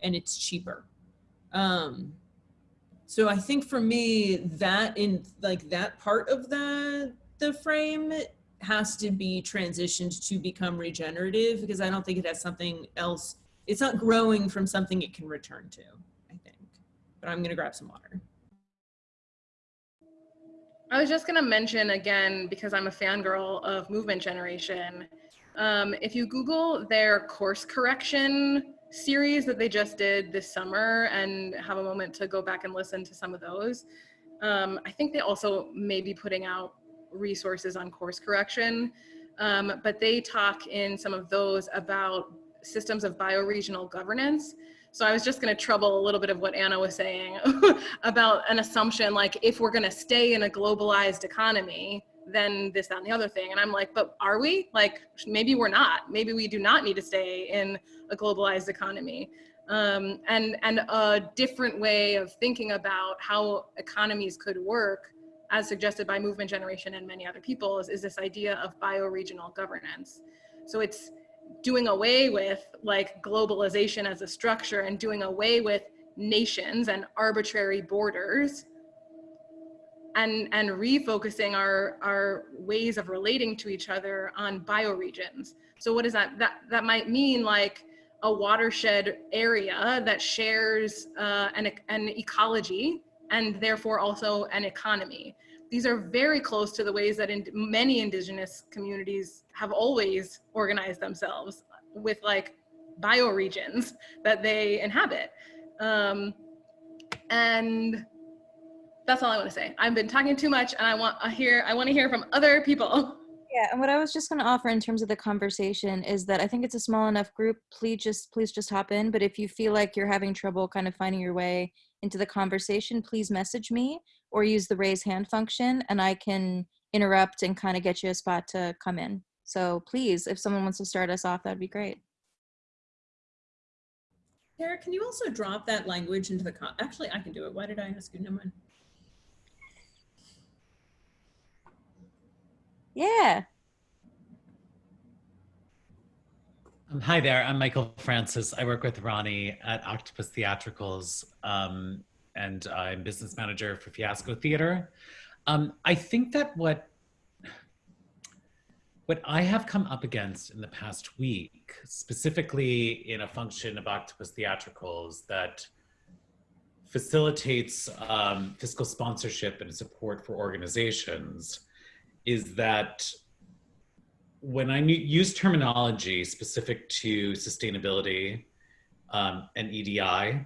and it's cheaper. Um, so I think for me that in like that part of the, the frame has to be transitioned to become regenerative because I don't think it has something else it's not growing from something it can return to, I think. But I'm gonna grab some water. I was just gonna mention again, because I'm a fangirl of Movement Generation, um, if you Google their course correction series that they just did this summer and have a moment to go back and listen to some of those, um, I think they also may be putting out resources on course correction, um, but they talk in some of those about systems of bioregional governance. So I was just going to trouble a little bit of what Anna was saying about an assumption like if we're going to stay in a globalized economy, then this, that, and the other thing. And I'm like, but are we? Like, maybe we're not. Maybe we do not need to stay in a globalized economy. Um, and, and a different way of thinking about how economies could work, as suggested by Movement Generation and many other people, is, is this idea of bioregional governance. So it's doing away with like globalization as a structure and doing away with nations and arbitrary borders and and refocusing our our ways of relating to each other on bioregions so what does that that that might mean like a watershed area that shares uh, an, an ecology and therefore also an economy these are very close to the ways that in many indigenous communities have always organized themselves with like bioregions that they inhabit. Um, and that's all I want to say. I've been talking too much and I want to hear, I want to hear from other people. Yeah, and what I was just going to offer in terms of the conversation is that I think it's a small enough group. Please just please just hop in. But if you feel like you're having trouble kind of finding your way into the conversation, please message me or use the raise hand function and I can interrupt and kind of get you a spot to come in. So please, if someone wants to start us off, that'd be great. Tara, can you also drop that language into the actually I can do it. Why did I ask you? No mind. Yeah. Um, hi there, I'm Michael Francis. I work with Ronee at Octopus Theatricals. Um, and I'm business manager for Fiasco Theater. Um, I think that what what I have come up against in the past week, specifically in a function of Octopus Theatricals that facilitates um, fiscal sponsorship and support for organizations, is that when I use terminology specific to sustainability um, and EDI,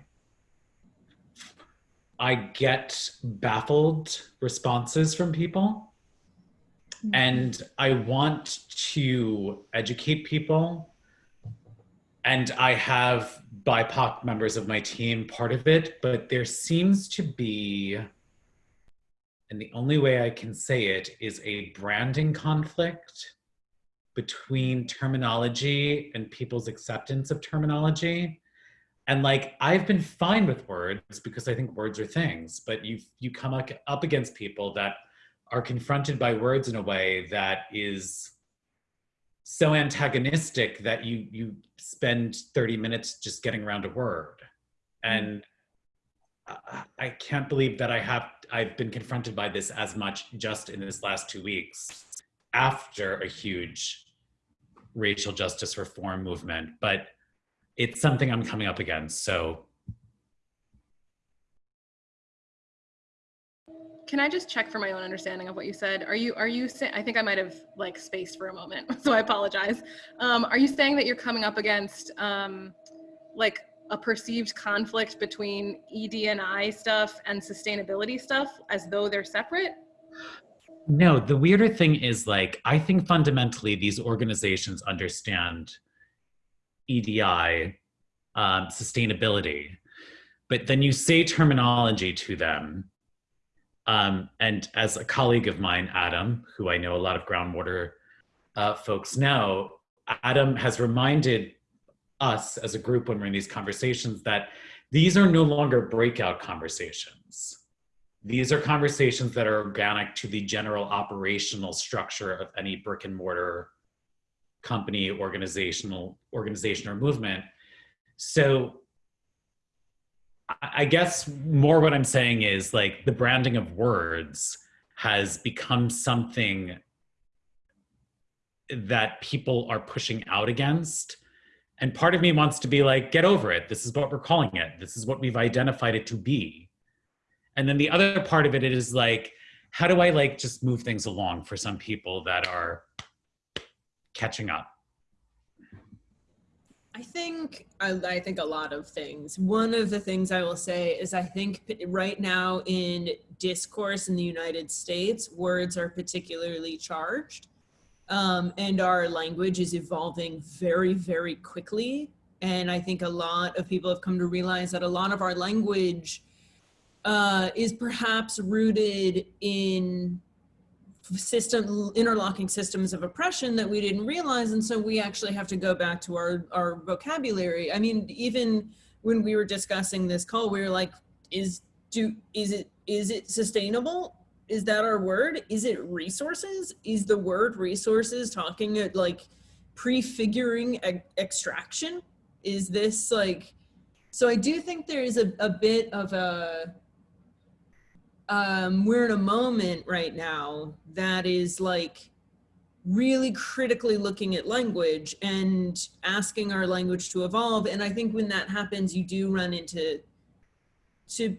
I get baffled responses from people. Mm-hmm. And I want to educate people. And I have BIPOC members of my team part of it, but there seems to be, and the only way I can say it is a branding conflict between terminology and people's acceptance of terminology. And like, I've been fine with words because I think words are things, but you you come up, up against people that are confronted by words in a way that is so antagonistic that you you spend 30 minutes just getting around a word and I- can't believe that i have i've been confronted by this as much just in this last two weeks after a huge racial justice reform movement but it's something i'm coming up against so Can I just check for my own understanding of what you said? Are you are you? I think I might have like spaced for a moment, so I apologize. Um, are you saying that you're coming up against um, like a perceived conflict between ED&I stuff and sustainability stuff, as though they're separate? No, the weirder thing is like, I think fundamentally these organizations understand EDI, um, sustainability, but then you say terminology to them. Um, and as a colleague of mine, Adam, who I know a lot of groundwater uh, folks know, Adam has reminded us as a group when we're in these conversations that these are no longer breakout conversations. These are conversations that are organic to the general operational structure of any brick and mortar company, organizational organization or movement. So I guess more what I'm saying is like the branding of words has become something that people are pushing out against. And part of me wants to be like, get over it. This is what we're calling it. This is what we've identified it to be. And then the other part of it is like, how do I like just move things along for some people that are catching up? I think I, I think a lot of things. One of the things I will say is I think right now in discourse in the United States, words are particularly charged, um, and our language is evolving very very quickly. And I think a lot of people have come to realize that a lot of our language uh, is perhaps rooted in system interlocking systems of oppression that we didn't realize. And so we actually have to go back to our our vocabulary. I mean even when we were discussing this call we were like is do is it is it sustainable is that our word is it resources is the word resources talking at like prefiguring extraction is this like so i do think there is a, a bit of a um, we're in a moment right now that is like really critically looking at language and asking our language to evolve. And I think when that happens, you do run into to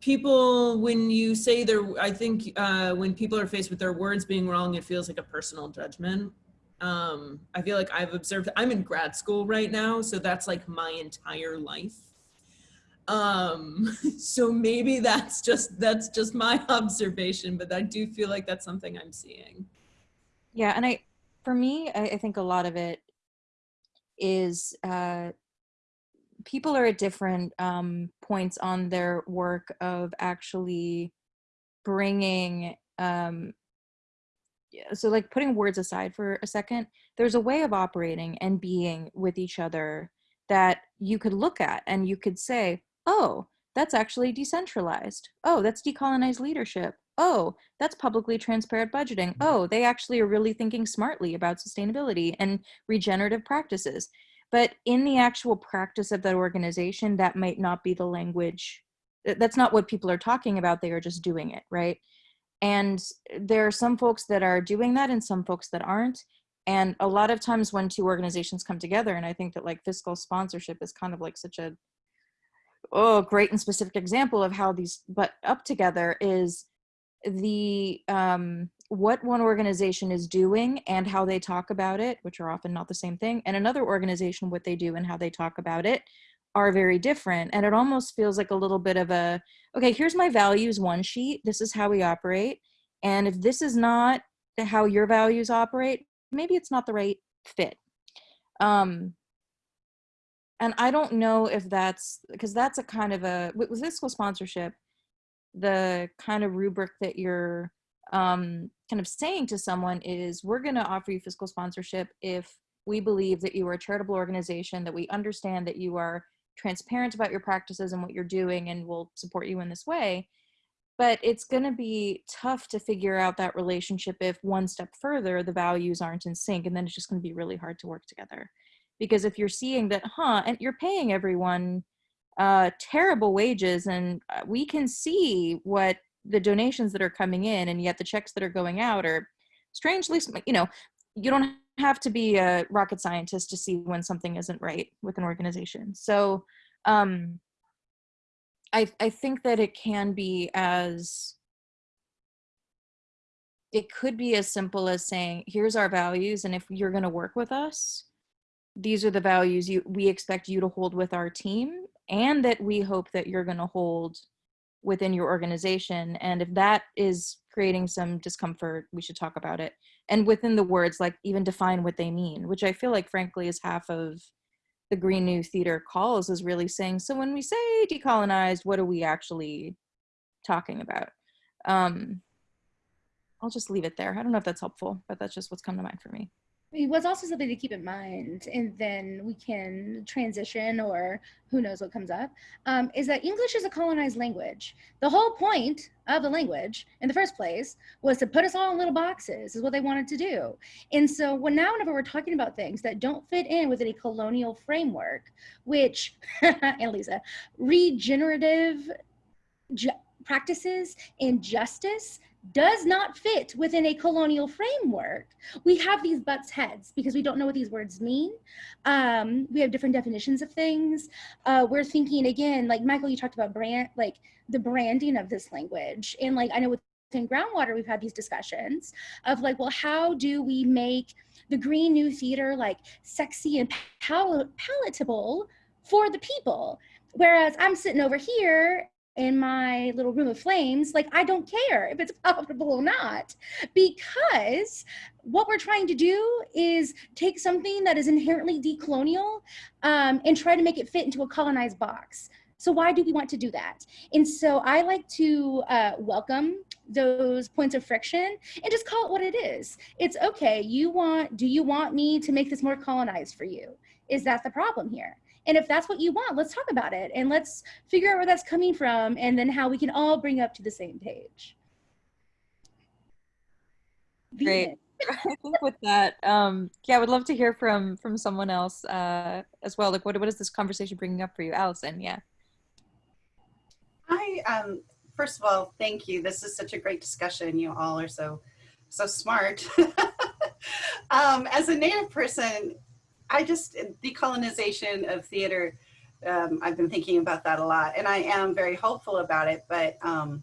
people when you say their. I think uh, when people are faced with their words being wrong, it feels like a personal judgment. Um, I feel like I've observed. I'm in grad school right now, so that's like my entire life um so maybe that's just that's just my observation but i do feel like that's something i'm seeing Yeah, and I, for me, I, I think a lot of it is uh, people are at different um, points on their work of actually bringing. Um, so, like putting words aside for a second, there's a way of operating and being with each other that you could look at and you could say, "Oh, that's actually decentralized. Oh, that's decolonized leadership. Oh, that's publicly transparent budgeting. Oh, they actually are really thinking smartly about sustainability and regenerative practices. But in the actual practice of that organization, that might not be the language. That's not what people are talking about. They are just doing it, right? And there are some folks that are doing that and some folks that aren't. And a lot of times when two organizations come together, and I think that like fiscal sponsorship is kind of like such a oh great and specific example of how these butt up together is the um what one organization is doing and how they talk about it which are often not the same thing and another organization what they do and how they talk about it are very different and it almost feels like a little bit of a okay here's my values one sheet this is how we operate and if this is not how your values operate maybe it's not the right fit. Um and I don't know if that's because that's a kind of a with with fiscal sponsorship, the kind of rubric that you're um, kind of saying to someone is we're going to offer you fiscal sponsorship if we believe that you are a charitable organization, that we understand that you are transparent about your practices and what you're doing and will support you in this way. But it's going to be tough to figure out that relationship if one step further the values aren't in sync, and then it's just going to be really hard to work together. Because if you're seeing that, huh, and you're paying everyone uh, terrible wages, and uh, we can see what the donations that are coming in, and yet the checks that are going out are strangely, you know, you don't have to be a rocket scientist to see when something isn't right with an organization. So um, I, I think that it can be as it could be as simple as saying here's our values and if you're going to work with us these are the values you we expect you to hold with our team and that we hope that you're going to hold within your organization and if that is creating some discomfort we should talk about it. And within the words like even define what they mean which i feel like frankly is half of the green new theater calls is really saying so when we say decolonized what are we actually talking about? Um i'll just leave it there. I don't know if that's helpful but that's just what's come to mind for me I was also something to keep in mind, and then we can transition or who knows what comes up, um, is that English is a colonized language. The whole point of the language in the first place was to put us all in little boxes, is what they wanted to do. And so when now, whenever we're talking about things that don't fit in within a colonial framework, which, Annalisa, regenerative practices and justice does not fit within a colonial framework. We have these butts heads because we don't know what these words mean. Um, we have different definitions of things. Uh, we're thinking again, like Michael, you talked about brand, like the branding of this language. And like, I know within groundwater, we've had these discussions of like, well, how do we make the green new theater like sexy and pal palatable for the people? Whereas I'm sitting over here in my little room of flames, like I don't care if it's palatable or not, because what we're trying to do is take something that is inherently decolonial um, and try to make it fit into a colonized box. So why do we want to do that? And so I like to uh, welcome those points of friction and just call it what it is. It's okay. You want, do you want me to make this more colonized for you? Is that the problem here? And if that's what you want, let's talk about it and let's figure out where that's coming from and then how we can all bring up to the same page. The Great. I think with that, um, yeah, I would love to hear from from someone else uh, as well. Like, what what is this conversation bringing up for you, Allison? Yeah. I um first of all, thank you. This is such a great discussion. You all are so so smart. um, as a native person, I just decolonization of theater. Um, I've been thinking about that a lot, and I am very hopeful about it. But um,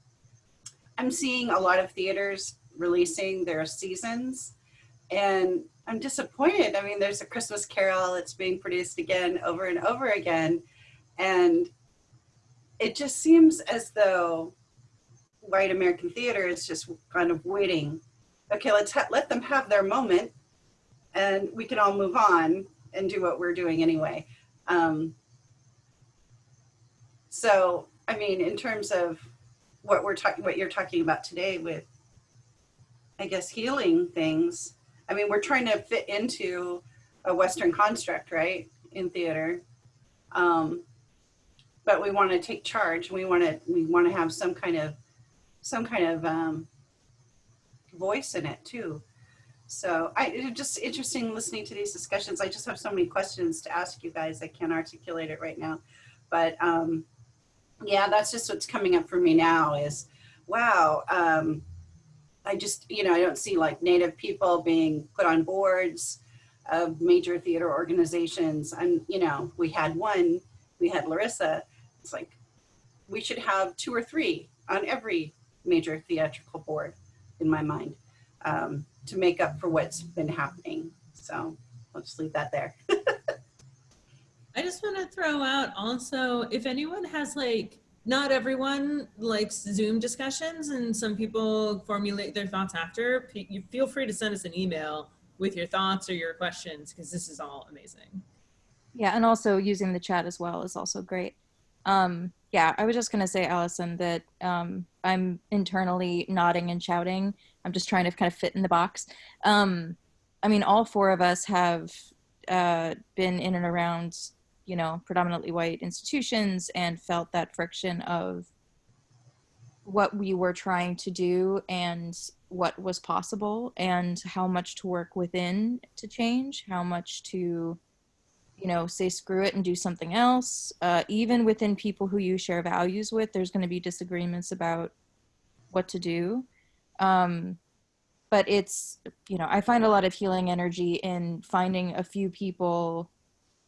I'm seeing a lot of theaters releasing their seasons, and I'm disappointed. I mean, there's a Christmas Carol that's being produced again over and over again, and it just seems as though white American theater is just kind of waiting. Okay, let's let them have their moment and we can all move on and do what we're doing anyway. Um, so, I mean, in terms of what we're talking, what you're talking about today with, I guess, healing things, I mean, we're trying to fit into a Western construct, right, in theater. Um, but we want to take charge. We want to, we want to have some kind of, some kind of um, voice in it too. So I it's just interesting listening to these discussions. I just have so many questions to ask you guys. I can't articulate it right now, but um, yeah, that's just what's coming up for me now is, wow, um, I just, you know, I don't see like native people being put on boards of major theater organizations. And, you know, we had one, we had Larissa. It's like, we should have two or three on every major theatrical board in my mind. Um, to make up for what's been happening. So I'll just leave that there. I just want to throw out also if anyone has like not everyone likes Zoom discussions and some people formulate their thoughts after, you feel free to send us an email with your thoughts or your questions because this is all amazing. Yeah, and also using the chat as well is also great. Um, yeah, I was just gonna say, Allison, that um, I'm internally nodding and shouting. I'm just trying to kind of fit in the box. Um, I mean, all four of us have uh, been in and around, you know, predominantly white institutions and felt that friction of what we were trying to do and what was possible and how much to work within to change, how much to you know, say screw it and do something else. Uh, even within people who you share values with, there's going to be disagreements about what to do. Um, but it's, you know, I find a lot of healing energy in finding a few people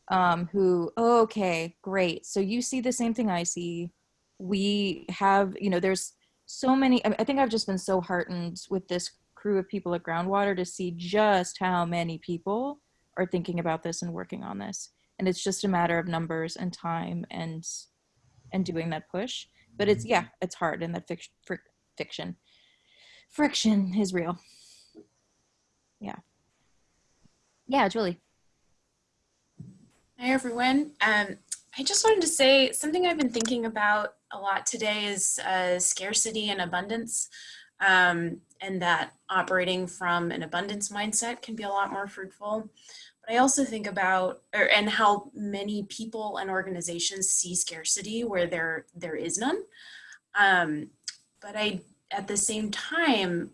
um, who, oh, okay, great. So you see the same thing I see. We have, you know, there's so many, I think I've just been so heartened with this crew of people at Groundwater to see just how many people are thinking about this and working on this and it's just a matter of numbers and time and and doing that push but it's yeah it's hard in that fiction fiction friction is real. Yeah. Yeah julie. Hi everyone. Um i just wanted to say something i've been thinking about a lot today is uh, scarcity and abundance um, and that operating from an abundance mindset can be a lot more fruitful. But I also think about, or, and how many people and organizations see scarcity where there there is none. Um, but I, at the same time,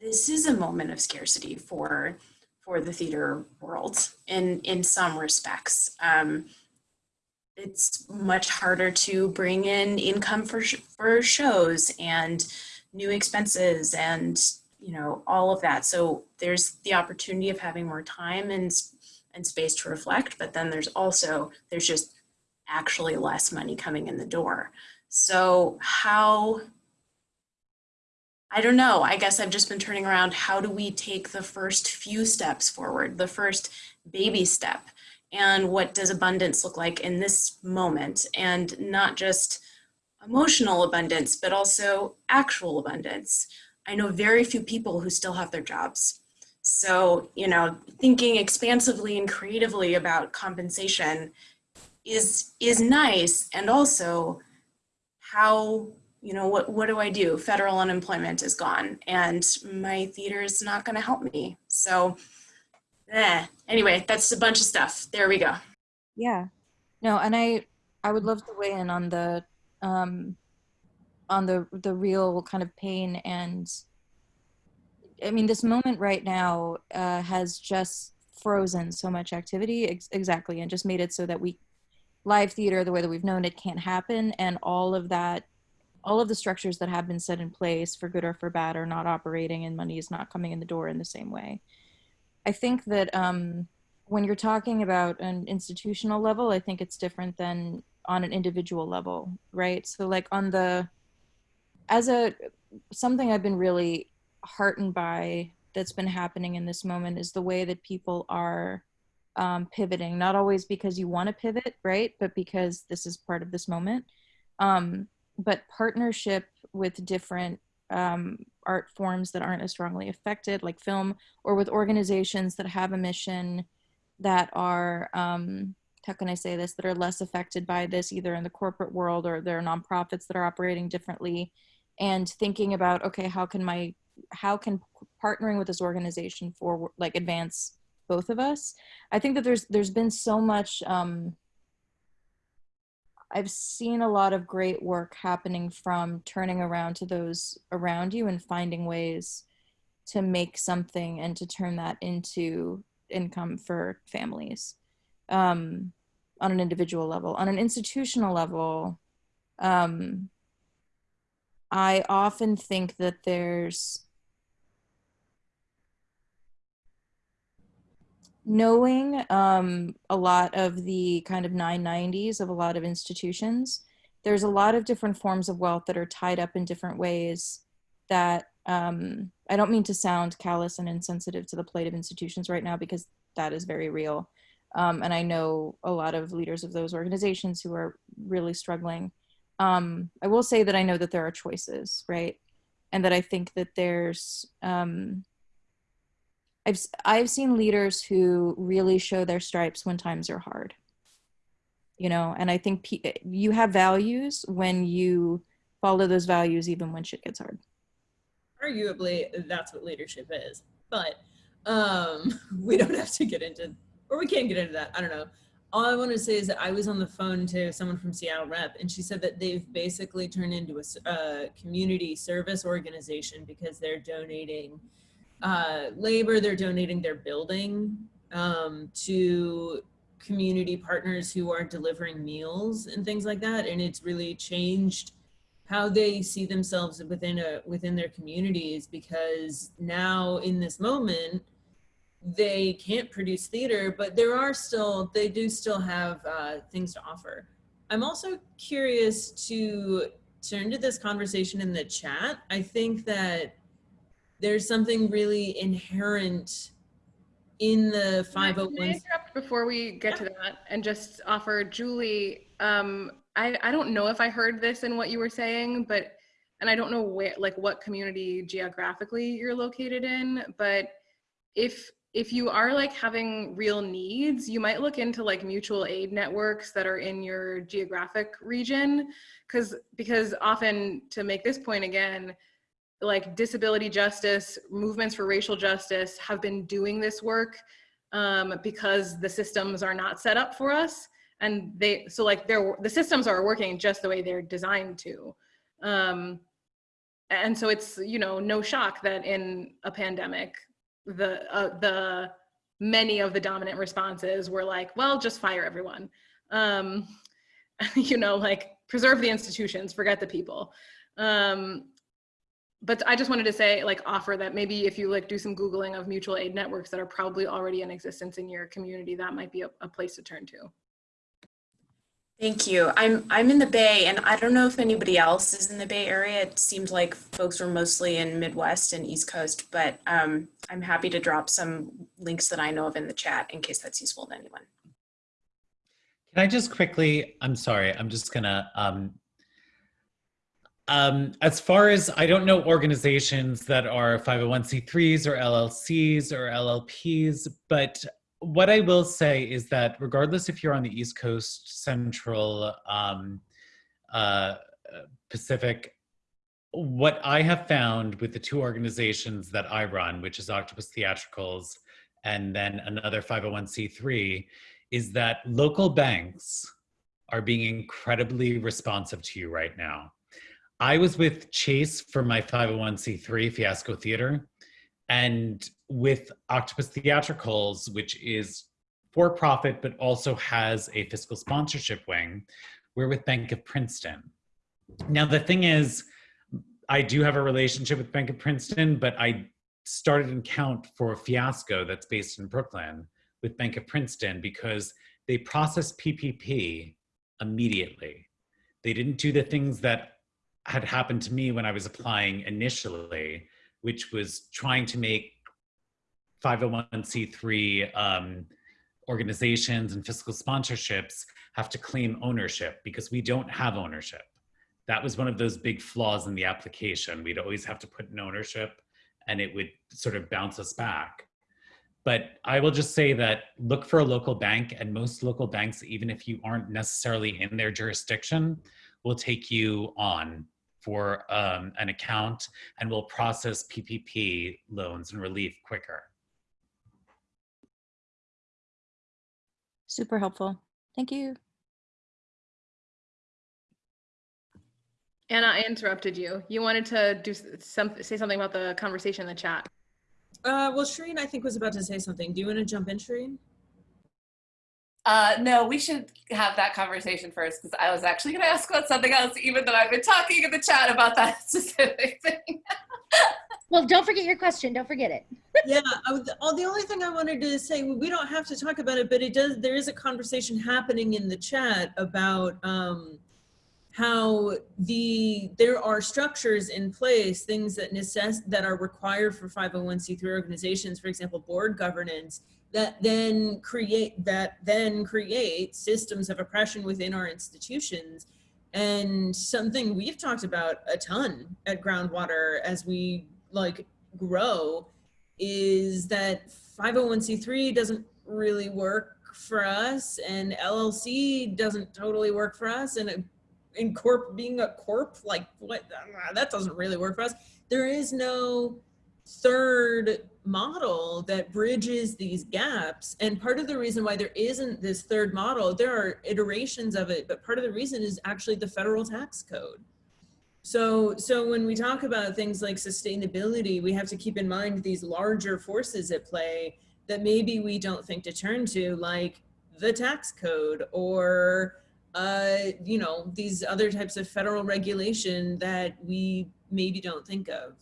this is a moment of scarcity for for the theater world in in some respects. Um, it's much harder to bring in income for for shows and new expenses and you know, all of that. So there's the opportunity of having more time and, and space to reflect, but then there's also, there's just actually less money coming in the door. So how, I don't know, I guess I've just been turning around, how do we take the first few steps forward, the first baby step? And what does abundance look like in this moment? And not just emotional abundance, but also actual abundance. I know very few people who still have their jobs. So, you know, thinking expansively and creatively about compensation is is nice and also how you know what what do I do? Federal unemployment is gone and my theater is not going to help me. So eh. anyway that's a bunch of stuff. There we go. Yeah. No and I I would love to weigh in on the um on the the real kind of pain and i mean this moment right now uh, has just frozen so much activity ex- exactly and just made it so that we live theater the way that we've known it can't happen and all of that all of the structures that have been set in place for good or for bad are not operating and money is not coming in the door in the same way i think that um, when you're talking about an institutional level i think it's different than on an individual level right so like on the as a something I've been really heartened by that's been happening in this moment is the way that people are um, pivoting. Not always because you want to pivot, right? But because this is part of this moment. Um, but partnership with different um, art forms that aren't as strongly affected, like film, or with organizations that have a mission that are um, how can I say this? That are less affected by this either in the corporate world or there are nonprofits that are operating differently and thinking about okay how can my how can partnering with this organization for like advance both of us? I think that there's there's been so much um i've seen a lot of great work happening from turning around to those around you and finding ways to make something and to turn that into income for families um, on an individual level. On an institutional level um, I often think that there's knowing um, a lot of the kind of 990s of a lot of institutions, there's a lot of different forms of wealth that are tied up in different ways that um, I don't mean to sound callous and insensitive to the plight of institutions right now because that is very real. Um, and I know a lot of leaders of those organizations who are really struggling um, I will say that I know that there are choices, right? And that I think that there's, um, I've I've seen leaders who really show their stripes when times are hard. You know, and I think you have values when you follow those values even when shit gets hard. arguably that's what leadership is but um we don't have to get into or we can't get into that i don't know all i want to say is that i was on the phone to someone from seattle rep and she said that they've basically turned into a community service organization because they're donating uh, labor they're donating their building um, to community partners who are delivering meals and things like that. And it's really changed how they see themselves within a within their communities because now in this moment they can't produce theater but there are still they do still have uh, things to offer. I'm also curious to turn to this conversation in the chat. I think that there's something really inherent in the Can Can I 501 interrupt before we get to that and just offer Julie, um, I, I don't know if I heard this in what you were saying, but, and I don't know where, like what community geographically you're located in, but if, if you are like having real needs, you might look into like mutual aid networks that are in your geographic region. Cause, because often to make this point again, like disability justice, movements for racial justice have been doing this work um, because the systems are not set up for us. And they, so like they're, the systems are working just the way they're designed to. Um, and so it's, you know, no shock that in a pandemic, the, uh, the many of the dominant responses were like, well, just fire everyone. Um, you know, like preserve the institutions, forget the people. Um, but I just wanted to say, like, offer that maybe if you like do some Googling of mutual aid networks that are probably already in existence in your community, that might be a, a place to turn to. Thank you. I'm I'm in the Bay, and I don't know if anybody else is in the Bay Area. It seemed like folks were mostly in Midwest and East Coast, but um, I'm happy to drop some links that I know of in the chat in case that's useful to anyone. Can I just quickly, I'm sorry, I'm just gonna, um, um, as far as, I don't know organizations that are 501c3s or LLCs or LLPs, but what I will say is that regardless if you're on the East Coast, Central, um, uh, Pacific, what I have found with the two organizations that I run, which is Octopus Theatricals and then another 501c3, is that local banks are being incredibly responsive to you right now. I was with Chase for my 501c3 Fiasco Theater, and with Octopus Theatricals, which is for profit but also has a fiscal sponsorship wing, we're with Bank of Princeton. Now, the thing is, I do have a relationship with Bank of Princeton, but I started an account for Fiasco that's based in Brooklyn with Bank of Princeton because they processed PPP immediately. They didn't do the things that had happened to me when I was applying initially, which was trying to make 501c3 um, organizations and fiscal sponsorships have to claim ownership because we don't have ownership. That was one of those big flaws in the application. We'd always have to put in ownership and it would sort of bounce us back. But I will just say that look for a local bank, and most local banks, even if you aren't necessarily in their jurisdiction, will take you on for um, an account and will process PPP loans and relief quicker. Super helpful. Thank you. Anna, I interrupted you. You wanted to do s- some, say something about the conversation in the chat. uh well Shereen I think was about to say something do you want to jump in Shereen Uh, no, we should have that conversation first because I was actually going to ask about something else, even though I've been talking in the chat about that specific thing. Well, don't forget your question. Don't forget it. yeah I would, oh, the only thing i wanted to say we don't have to talk about it but it does there is a conversation happening in the chat about um how the there are structures in place things that necess that are required for 501c3 organizations for example board governance that then create that then create systems of oppression within our institutions. And something we've talked about a ton at groundwater as we like grow is that 501c3 doesn't really work for us and LLC doesn't totally work for us and in corp being a corp like what that doesn't really work for us. There is no third model that bridges these gaps and part of the reason why there isn't this third model there are iterations of it but part of the reason is actually the federal tax code so so when we talk about things like sustainability we have to keep in mind these larger forces at play that maybe we don't think to turn to like the tax code or uh, you know, these other types of federal regulation that we maybe don't think of.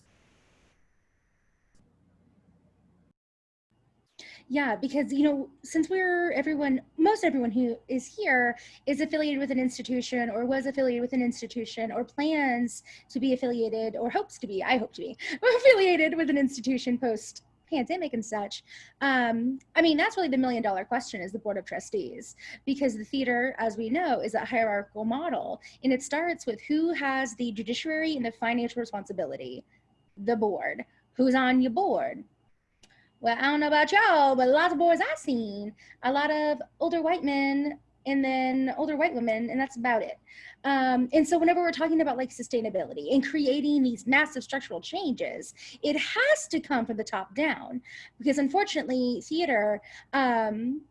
Yeah, because you know, since we're everyone, most everyone who is here is affiliated with an institution or was affiliated with an institution or plans to be affiliated or hopes to be, I hope to be affiliated with an institution post pandemic and such. Um, I mean, that's really the million dollar question is the board of trustees, because the theater, as we know, is a hierarchical model. And it starts with who has the judiciary and the financial responsibility, the board. Who's on your board? Well, I don't know about y'all, but a lot of boys I've seen, a lot of older white men and then older white women, and that's about it. Um, and so whenever we're talking about like sustainability and creating these massive structural changes, it has to come from the top down because unfortunately theater um,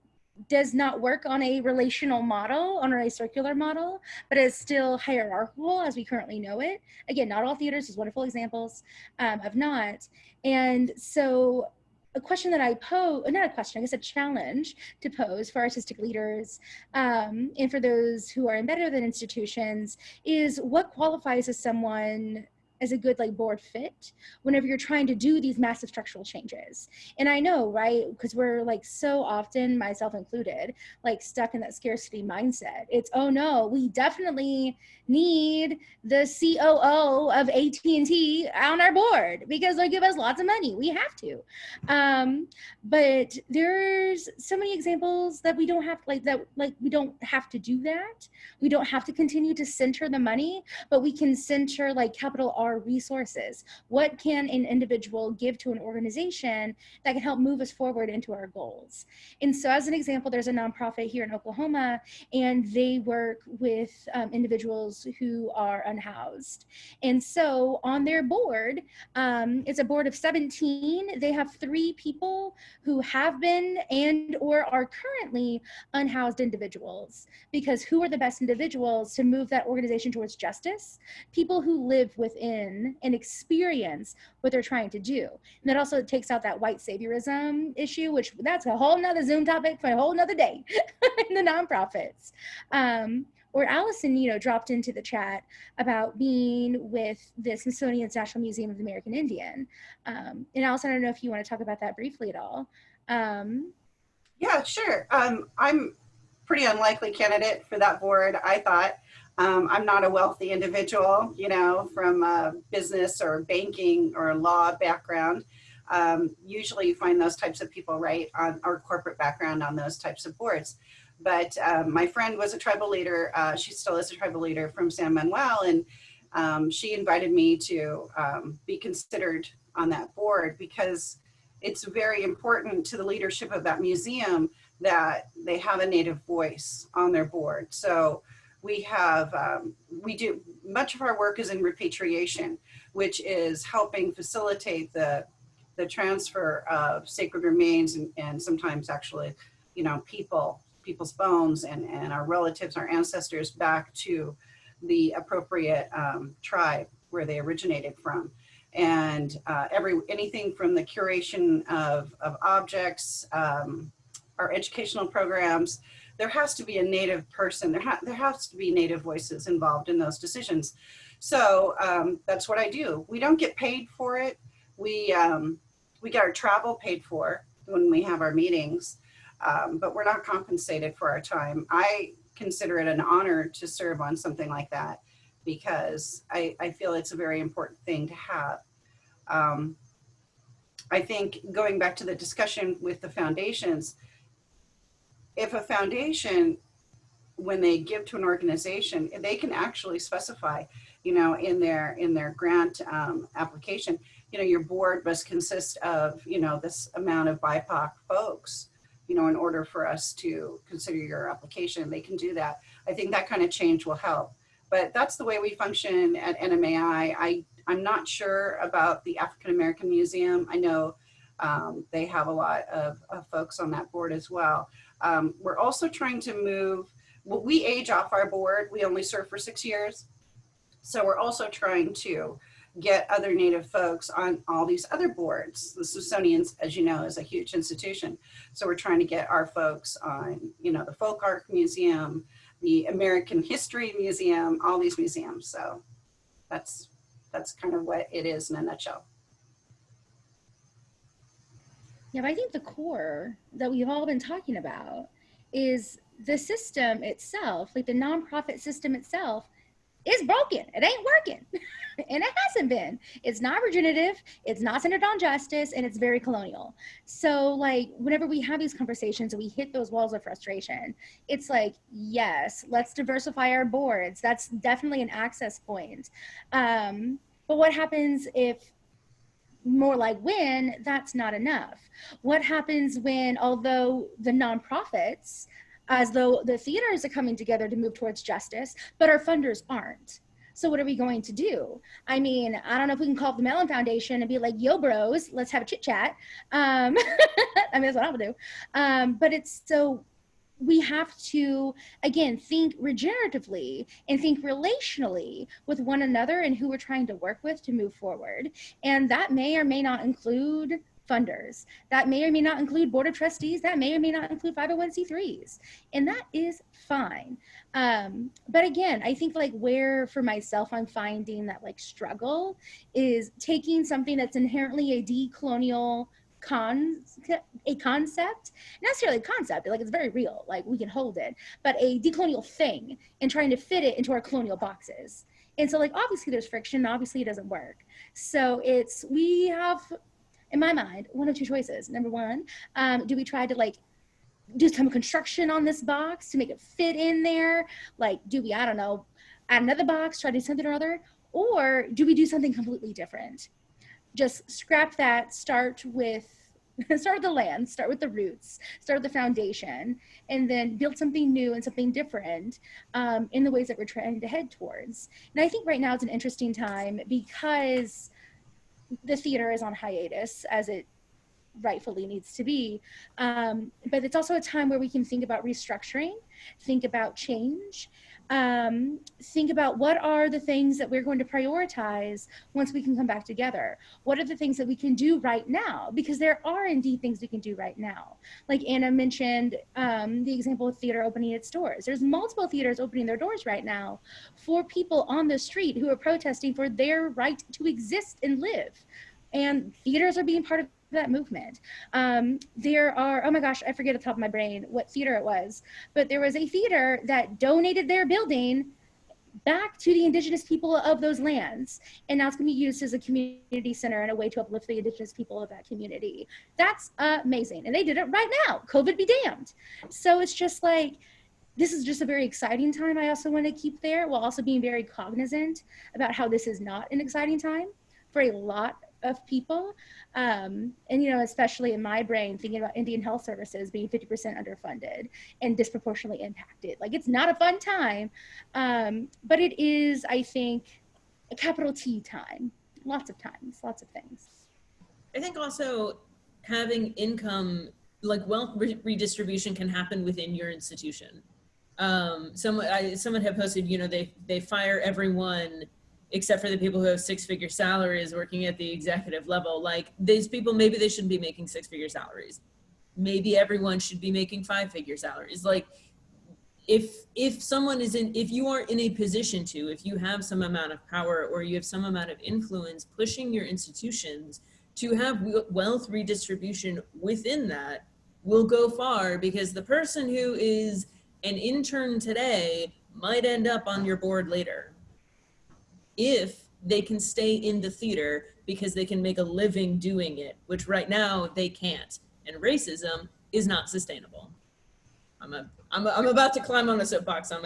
does not work on a relational model, on a circular model, but is still hierarchical as we currently know it. Again, not all theaters, is wonderful examples um, of not. And so a question that I pose, not a question, I guess a challenge to pose for artistic leaders um, and for those who are embedded within institutions is what qualifies as someone as a good like board fit whenever you're trying to do these massive structural changes. And I know, right, because we're like so often, myself included, like stuck in that scarcity mindset. It's, oh no, we definitely need the COO of AT&T on our board because they'll give us lots of money. We have to. Um, but there's so many examples that we don't have like that, like we don't have to do that. We don't have to continue to center the money, but we can center like capital R resources. What can an individual give to an organization that can help move us forward into our goals? And so as an example, there's a nonprofit here in Oklahoma and they work with um, individuals who are unhoused. And so on their board, um, it's a board of 17. They have three people who have been and or are currently unhoused individuals because who are the best individuals to move that organization towards justice? People who live within and experience what they're trying to do. And that also takes out that white saviorism issue, which that's a whole nother Zoom topic for a whole nother day in the nonprofits. Um, or Allison, you know, dropped into the chat about being with the Smithsonian's National Museum of the American Indian. Um, and Allison, I don't know if you want to talk about that briefly at all. Um, yeah, sure. Um, I'm pretty unlikely candidate for that board, I thought. Um, I'm not a wealthy individual, you know, from a business or banking or law background. Um, usually you find those types of people, right, on our corporate background on those types of boards. But um, my friend was a tribal leader. Uh, she still is a tribal leader from San Manuel. And um, she invited me to um, be considered on that board because it's very important to the leadership of that museum that they have a native voice on their board. So we have, um, we do, much of our work is in repatriation, which is helping facilitate the, the transfer of sacred remains and, and sometimes actually, you know, people people's bones and, and our relatives, our ancestors back to the appropriate um, tribe where they originated from. And uh, every anything from the curation of, of objects, um, our educational programs, there has to be a native person, there, ha there has to be native voices involved in those decisions. So um, that's what I do. We don't get paid for it. We, um, we get our travel paid for when we have our meetings um, but we're not compensated for our time. I consider it an honor to serve on something like that because I, I feel it's a very important thing to have. Um, I think going back to the discussion with the foundations, if a foundation, when they give to an organization, they can actually specify, you know, in their in their grant um, application, you know, your board must consist of, you know, this amount of BIPOC folks, you know, in order for us to consider your application, they can do that. I think that kind of change will help. But that's the way we function at NMAI. I, I'm not sure about the African American Museum. I know um, they have a lot of, of, folks on that board as well. Um, we're also trying to move, well, we age off our board. We only serve for six years. So we're also trying to get other Native folks on all these other boards. The Smithsonian, as you know, is a huge institution. So we're trying to get our folks on, you know, the Folk Art Museum, the American History Museum, all these museums. So that's, that's kind of what it is in a nutshell. Yeah, but I think the core that we've all been talking about is the system itself, like the nonprofit system itself, is broken. It ain't working. and it hasn't been. It's not regenerative, it's not centered on justice, and it's very colonial. So, like, whenever we have these conversations and we hit those walls of frustration, it's like, yes, let's diversify our boards. That's definitely an access point. Um, but what happens if more like when that's not enough? What happens when, although the nonprofits, as though the theaters are coming together to move towards justice, but our funders aren't? So what are we going to do? I mean, I don't know if we can call the Mellon Foundation and be like, yo, bros, let's have a chit chat. Um, I mean, that's what I would do. Um, but it's so we have to again think regeneratively and think relationally with one another and who we're trying to work with to move forward. And that may or may not include funders. That may or may not include board of trustees. That may or may not include 501c3s and that is fine. Um, but again i think like where for myself i'm finding that like struggle is taking something that's inherently a decolonial con a concept not necessarily a concept like it's very real like we can hold it but a decolonial thing and trying to fit it into our colonial boxes. And so like obviously there's friction obviously it doesn't work. So it's we have in my mind one of two choices. Number one um, do we try to like do some construction on this box to make it fit in there? Like do we i don't know add another box try to do something or other? Or do we do something completely different just scrap that, start with start with the land, start with the roots, start with the foundation, and then build something new and something different um, in the ways that we're trying to head towards. And I think right now it's an interesting time because the theater is on hiatus as it rightfully needs to be. Um, but it's also a time where we can think about restructuring, think about change, um, think about what are the things that we're going to prioritize once we can come back together. What are the things that we can do right now? Because there are indeed things we can do right now. Like Anna mentioned um, the example of theater opening its doors. There's multiple theaters opening their doors right now for people on the street who are protesting for their right to exist and live. And theaters are being part of that movement. Um, there are, oh my gosh, I forget at the top of my brain what theater it was, but there was a theater that donated their building back to the indigenous people of those lands. And now it's gonna be used as a community center and a way to uplift the indigenous people of that community. That's amazing. And they did it right now, COVID be damned. So it's just like, this is just a very exciting time I also want to keep there while also being very cognizant about how this is not an exciting time for a lot of people. Um, and, you know, especially in my brain, thinking about Indian health services being 50% underfunded and disproportionately impacted. Like, it's not a fun time, um, but it is, I think, a capital T time. Lots of times, lots of things. I think also having income, like wealth re redistribution can happen within your institution. Um, someone, I, someone had posted, you know, they, they fire everyone except for the people who have six figure salaries working at the executive level. Like these people, maybe they shouldn't be making six figure salaries. Maybe everyone should be making five figure salaries. Like if, if someone is in, if you are in a position to, if you have some amount of power or you have some amount of influence pushing your institutions to have wealth redistribution within that will go far because the person who is an intern today might end up on your board later if they can stay in the theater because they can make a living doing it, which right now they can't. And racism is not sustainable. I'm, a, I'm, a, I'm about to climb on a soapbox. I'm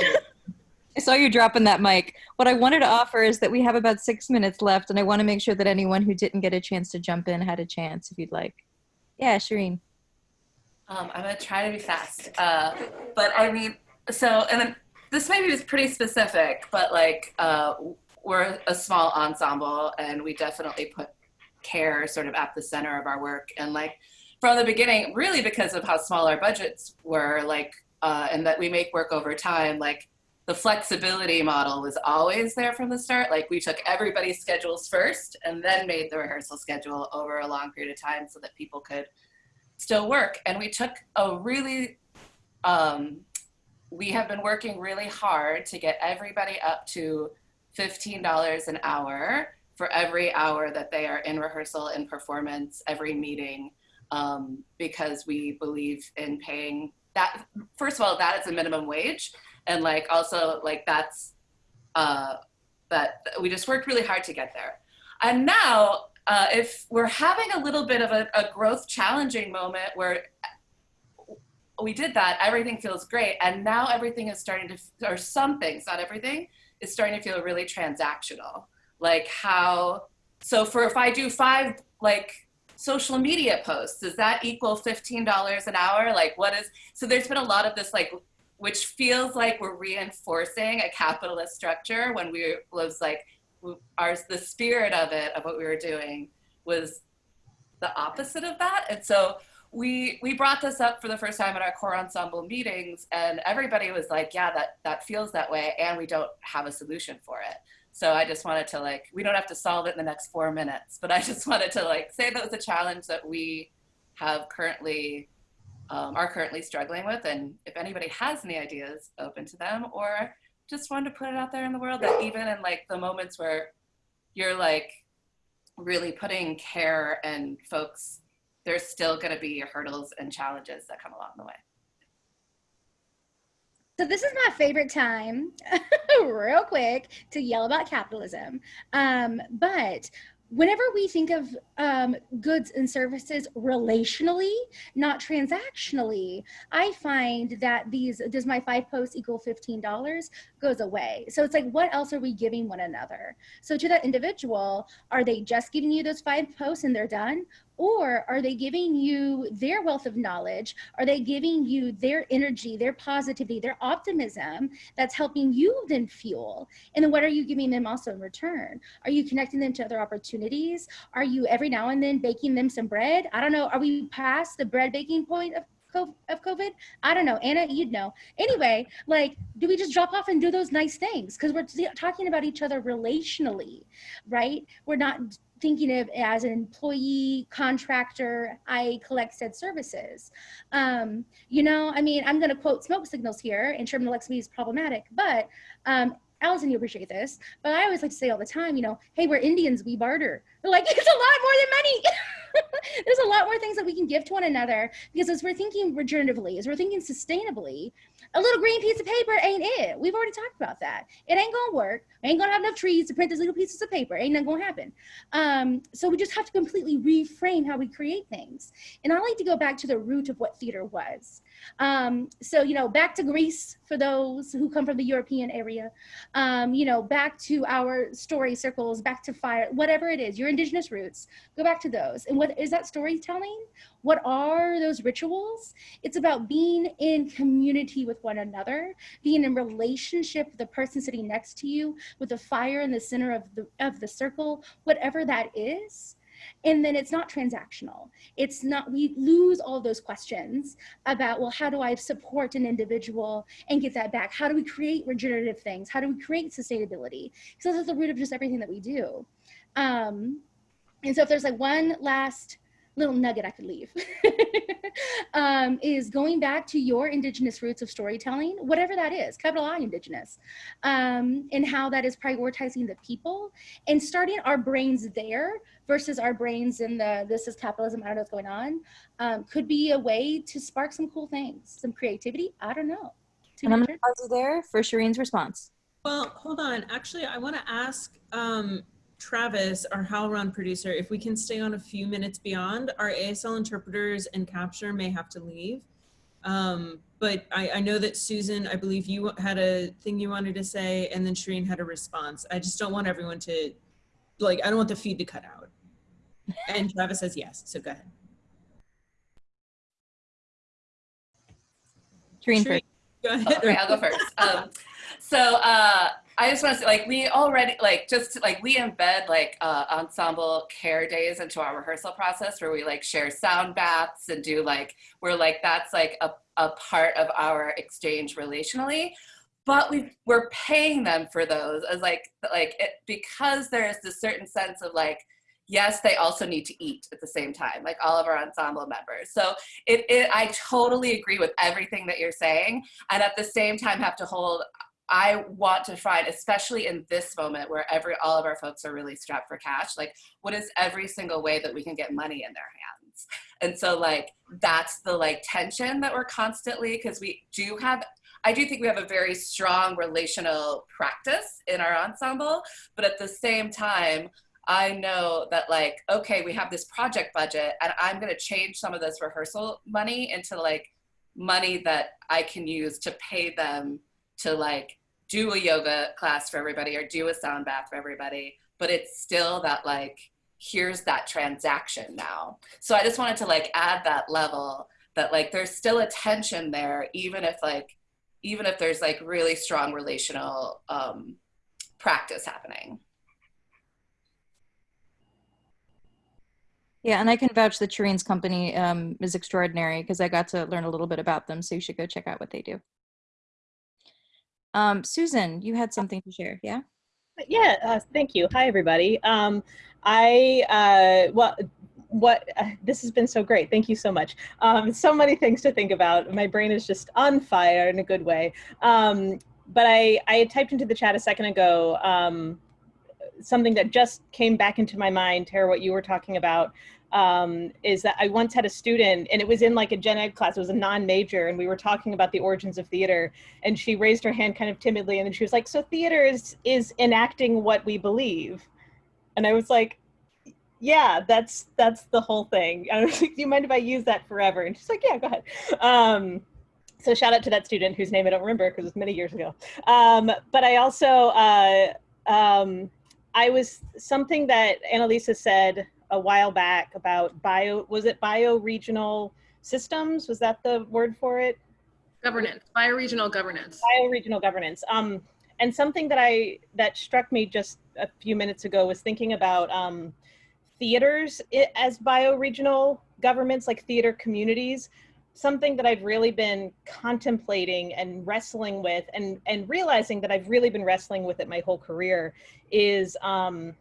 I saw you dropping that mic. What I wanted to offer is that we have about six minutes left, and I want to make sure that anyone who didn't get a chance to jump in had a chance, if you'd like. Yeah, Shireen. Um, I'm gonna try to be fast. Uh, but I mean, so, and then this maybe is pretty specific, but like, uh, we're a small ensemble and we definitely put care sort of at the center of our work. And like, from the beginning, really because of how small our budgets were, like, uh, and that we make work over time, like, the flexibility model was always there from the start. Like we took everybody's schedules first and then made the rehearsal schedule over a long period of time so that people could still work. And we took a really, um, we have been working really hard to get everybody up to $15 an hour for every hour that they are in rehearsal and performance, every meeting, um, because we believe in paying that. First of all, that is a minimum wage. And like also like that's, uh, that we just worked really hard to get there. And now uh, if we're having a little bit of a, a growth challenging moment where we did that, everything feels great. And now everything is starting to, or some things, not everything, is starting to feel really transactional. Like how, so for if I do five like social media posts, does that equal $15 an hour? Like what is, so there's been a lot of this like, which feels like we're reinforcing a capitalist structure when we was like, ours the spirit of it of what we were doing was the opposite of that and so we we brought this up for the first time at our core ensemble meetings and everybody was like yeah that that feels that way and we don't have a solution for it. So i just wanted to like we don't have to solve it in the next four minutes but i just wanted to like say that was a challenge that we have currently um, are currently struggling with and if anybody has any ideas open to them or just wanted to put it out there in the world that even in like the moments where you're like really putting care and folks, there's still going to be hurdles and challenges that come along the way. So this is my favorite time, real quick, to yell about capitalism. Um, but whenever we think of um, goods and services relationally, not transactionally, I find that these, does my five posts equal $15 goes away. So it's like, what else are we giving one another? So to that individual, are they just giving you those five posts and they're done? Or are they giving you their wealth of knowledge? Are they giving you their energy, their positivity, their optimism that's helping you then fuel? And then what are you giving them also in return? Are you connecting them to other opportunities? Are you every now and then baking them some bread? I don't know. Are we past the bread baking point of of COVID? I don't know. Anna, you'd know. Anyway, like, do we just drop off and do those nice things? Because we're talking about each other relationally, right? We're not thinking of as an employee contractor i collect said services. Um, you know i mean i'm going to quote smoke signals here and Sherman Alexie is problematic but um, Allison, you appreciate this, but I always like to say all the time, you know, hey, we're Indians, we barter. They're like, it's a lot more than money. There's a lot more things that we can give to one another because as we're thinking regeneratively, as we're thinking sustainably, a little green piece of paper ain't it. We've already talked about that. It ain't gonna work. Ain't gonna have enough trees to print these little pieces of paper. Ain't nothing gonna happen. Um, so we just have to completely reframe how we create things. And I like to go back to the root of what theater was. Um, so, you know, back to Greece for those who come from the European area, um, you know, back to our story circles, back to fire, whatever it is, your indigenous roots, go back to those. And what is that storytelling? What are those rituals? It's about being in community with one another, being in relationship with the person sitting next to you, with the fire in the center of the, of the circle, whatever that is and then it's not transactional. It's not we lose all those questions about well how do i support an individual and get that back? How do we create regenerative things? How do we create sustainability? Because that's the root of just everything that we do. Um and so if there's like one last little nugget I could leave um, is going back to your indigenous roots of storytelling, whatever that is, capital I indigenous, um, and how that is prioritizing the people and starting our brains there versus our brains in the this is capitalism, I don't know what's going on, um, could be a way to spark some cool things, some creativity, I don't know. And I'm gonna pause you there for Shireen's response. Well, hold on. Actually, I want to ask um, Travis, our HowlRound producer, if we can stay on a few minutes beyond, our ASL interpreters and capture may have to leave. Um, but I, I know that Susan, I believe you had a thing you wanted to say, and then Shireen had a response. I just don't want everyone to, like, I don't want the feed to cut out. And Travis says yes, so go ahead. Shireen Shireen. Go ahead. Okay, I'll go first. Um, so uh, I just want to say, like, we already, like, just like we embed like uh, ensemble care days into our rehearsal process, where we like share sound baths and do like, we're like that's like a a part of our exchange relationally. But we we're paying them for those as like like it, because there's this certain sense of like yes, they also need to eat at the same time, like all of our ensemble members. So it, it, I totally agree with everything that you're saying. And at the same time have to hold, I want to find, especially in this moment where every, all of our folks are really strapped for cash, like what is every single way that we can get money in their hands? And so like, that's the like tension that we're constantly, cause we do have I do think we have a very strong relational practice in our ensemble, but at the same time, I know that like, okay, we have this project budget and I'm gonna change some of this rehearsal money into like money that I can use to pay them to like do a yoga class for everybody or do a sound bath for everybody. But it's still that like, here's that transaction now. So I just wanted to like add that level that like there's still a tension there, even if like, even if there's like really strong relational um, practice happening. Yeah, and I can vouch that Shireen's company um, is extraordinary because I got to learn a little bit about them. So you should go check out what they do. Um, Susan, you had something to share, yeah? Yeah, uh, thank you. Hi, everybody. Um, I, uh, well, what, uh, this has been so great. Thank you so much. Um, so many things to think about. My brain is just on fire in a good way. Um, but I, I typed into the chat a second ago um, something that just came back into my mind, Tara, what you were talking about, um, is that I once had a student and it was in like a gen ed class, it was a non-major and we were talking about the origins of theater and she raised her hand kind of timidly and then she was like, so theater is, is enacting what we believe. And I was like, yeah, that's, that's the whole thing. I was like, do you mind if I use that forever? And she's like, yeah, go ahead. Um, so shout out to that student whose name I don't remember because it was many years ago. Um, but I also, uh, um, I was something that Annalisa said a while back about bio, was it bio-regional systems? Was that the word for it? Governance, bioregional governance. Bioregional governance. Um, and something that I, that struck me just a few minutes ago was thinking about um, theaters as bioregional governments, like theater communities something that I've really been contemplating and wrestling with and, and realizing that I've really been wrestling with it my whole career is, um,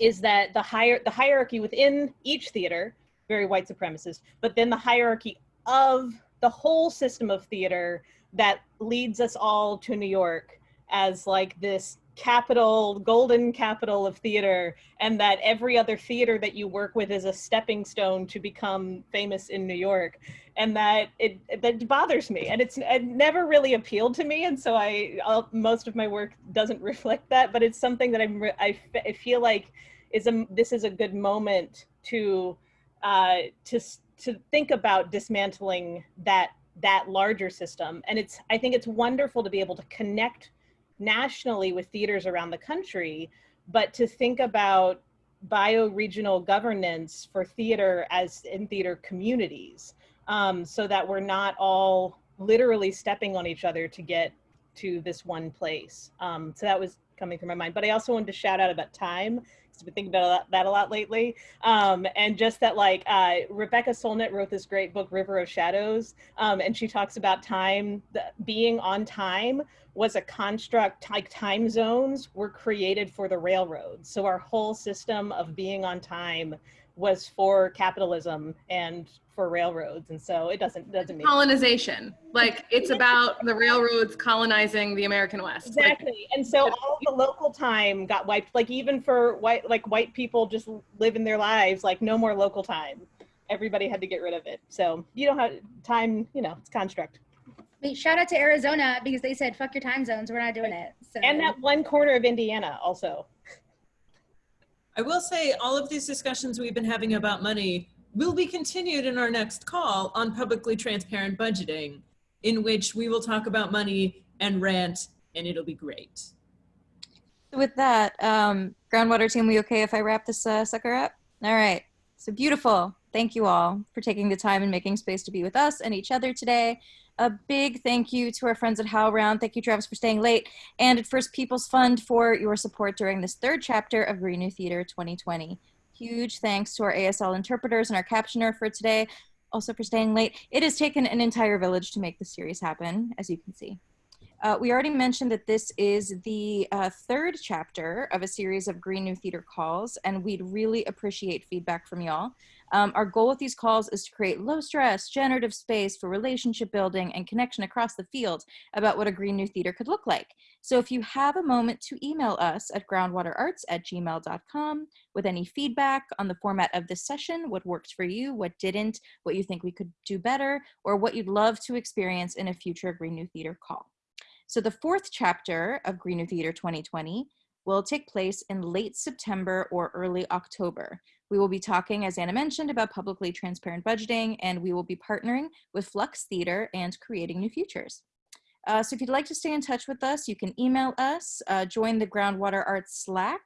is that the, higher, the hierarchy within each theater, very white supremacist, but then the hierarchy of the whole system of theater that leads us all to New York as like this capital, golden capital of theater, and that every other theater that you work with is a stepping stone to become famous in New York. And that it that bothers me, and it's it never really appealed to me, and so I I'll, most of my work doesn't reflect that. But it's something that I'm I, I feel like is a this is a good moment to uh, to to think about dismantling that that larger system. And it's I think it's wonderful to be able to connect nationally with theaters around the country, but to think about bioregional governance for theater as in theater communities um, so that we're not all literally stepping on each other to get to this one place. Um, so that was coming through my mind. But I also wanted to shout out about time. because I've been thinking about that a lot lately. Um, and just that like uh, Rebecca Solnit wrote this great book, River of Shadows. Um, and she talks about time, being on time was a construct, like time zones were created for the railroads. So our whole system of being on time was for capitalism and for railroads and so it doesn't doesn't make colonization like it's about the railroads colonizing the american west exactly like, and so all the local time got wiped like even for white like white people just living their lives like no more local time everybody had to get rid of it so you don't have time you know it's construct Wait, shout out to Arizona because they said fuck your time zones. We're not doing it. So. And that one corner of Indiana also. I will say all of these discussions we've been having about money will be continued in our next call on publicly transparent budgeting. in which we will talk about money and rant, and it'll be great. With that, um, groundwater team, we okay if I wrap this uh, sucker up? All right. So beautiful. Thank you all for taking the time and making space to be with us and each other today. A big thank you to our friends at HowlRound. Thank you, Travis, for staying late, and at First People's Fund for your support during this third chapter of Green New Theater 2020. Huge thanks to our ASL interpreters and our captioner for today, also for staying late. It has taken an entire village to make this series happen, as you can see. Uh, we already mentioned that this is the uh, third chapter of a series of Green New Theater calls, and we'd really appreciate feedback from y'all. Um, our goal with these calls is to create low stress, generative space for relationship building and connection across the field about what a Green New Theater could look like. So if you have a moment to email us at groundwaterarts at gmail.com with any feedback on the format of this session, what worked for you, what didn't, what you think we could do better, or what you'd love to experience in a future Green New Theater call. So the fourth chapter of Green New Theater 2020 will take place in late September or early October. We will be talking, as Anna mentioned, about publicly transparent budgeting, and we will be partnering with Flux Theater and creating new futures. Uh, so if you'd like to stay in touch with us, you can email us, uh, join the Groundwater Arts Slack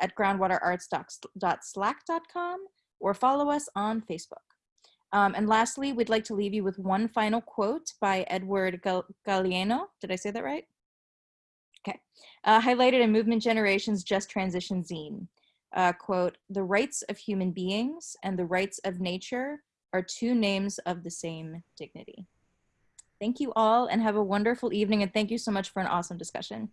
at groundwaterarts.slack.com, or follow us on Facebook. Um, and lastly, we'd like to leave you with one final quote by Edward Gal Galeano. Did I say that right? Okay. Uh, highlighted in Movement Generation's Just Transition zine. Uh, quote, the rights of human beings and the rights of nature are two names of the same dignity. Thank you all and have a wonderful evening and thank you so much for an awesome discussion.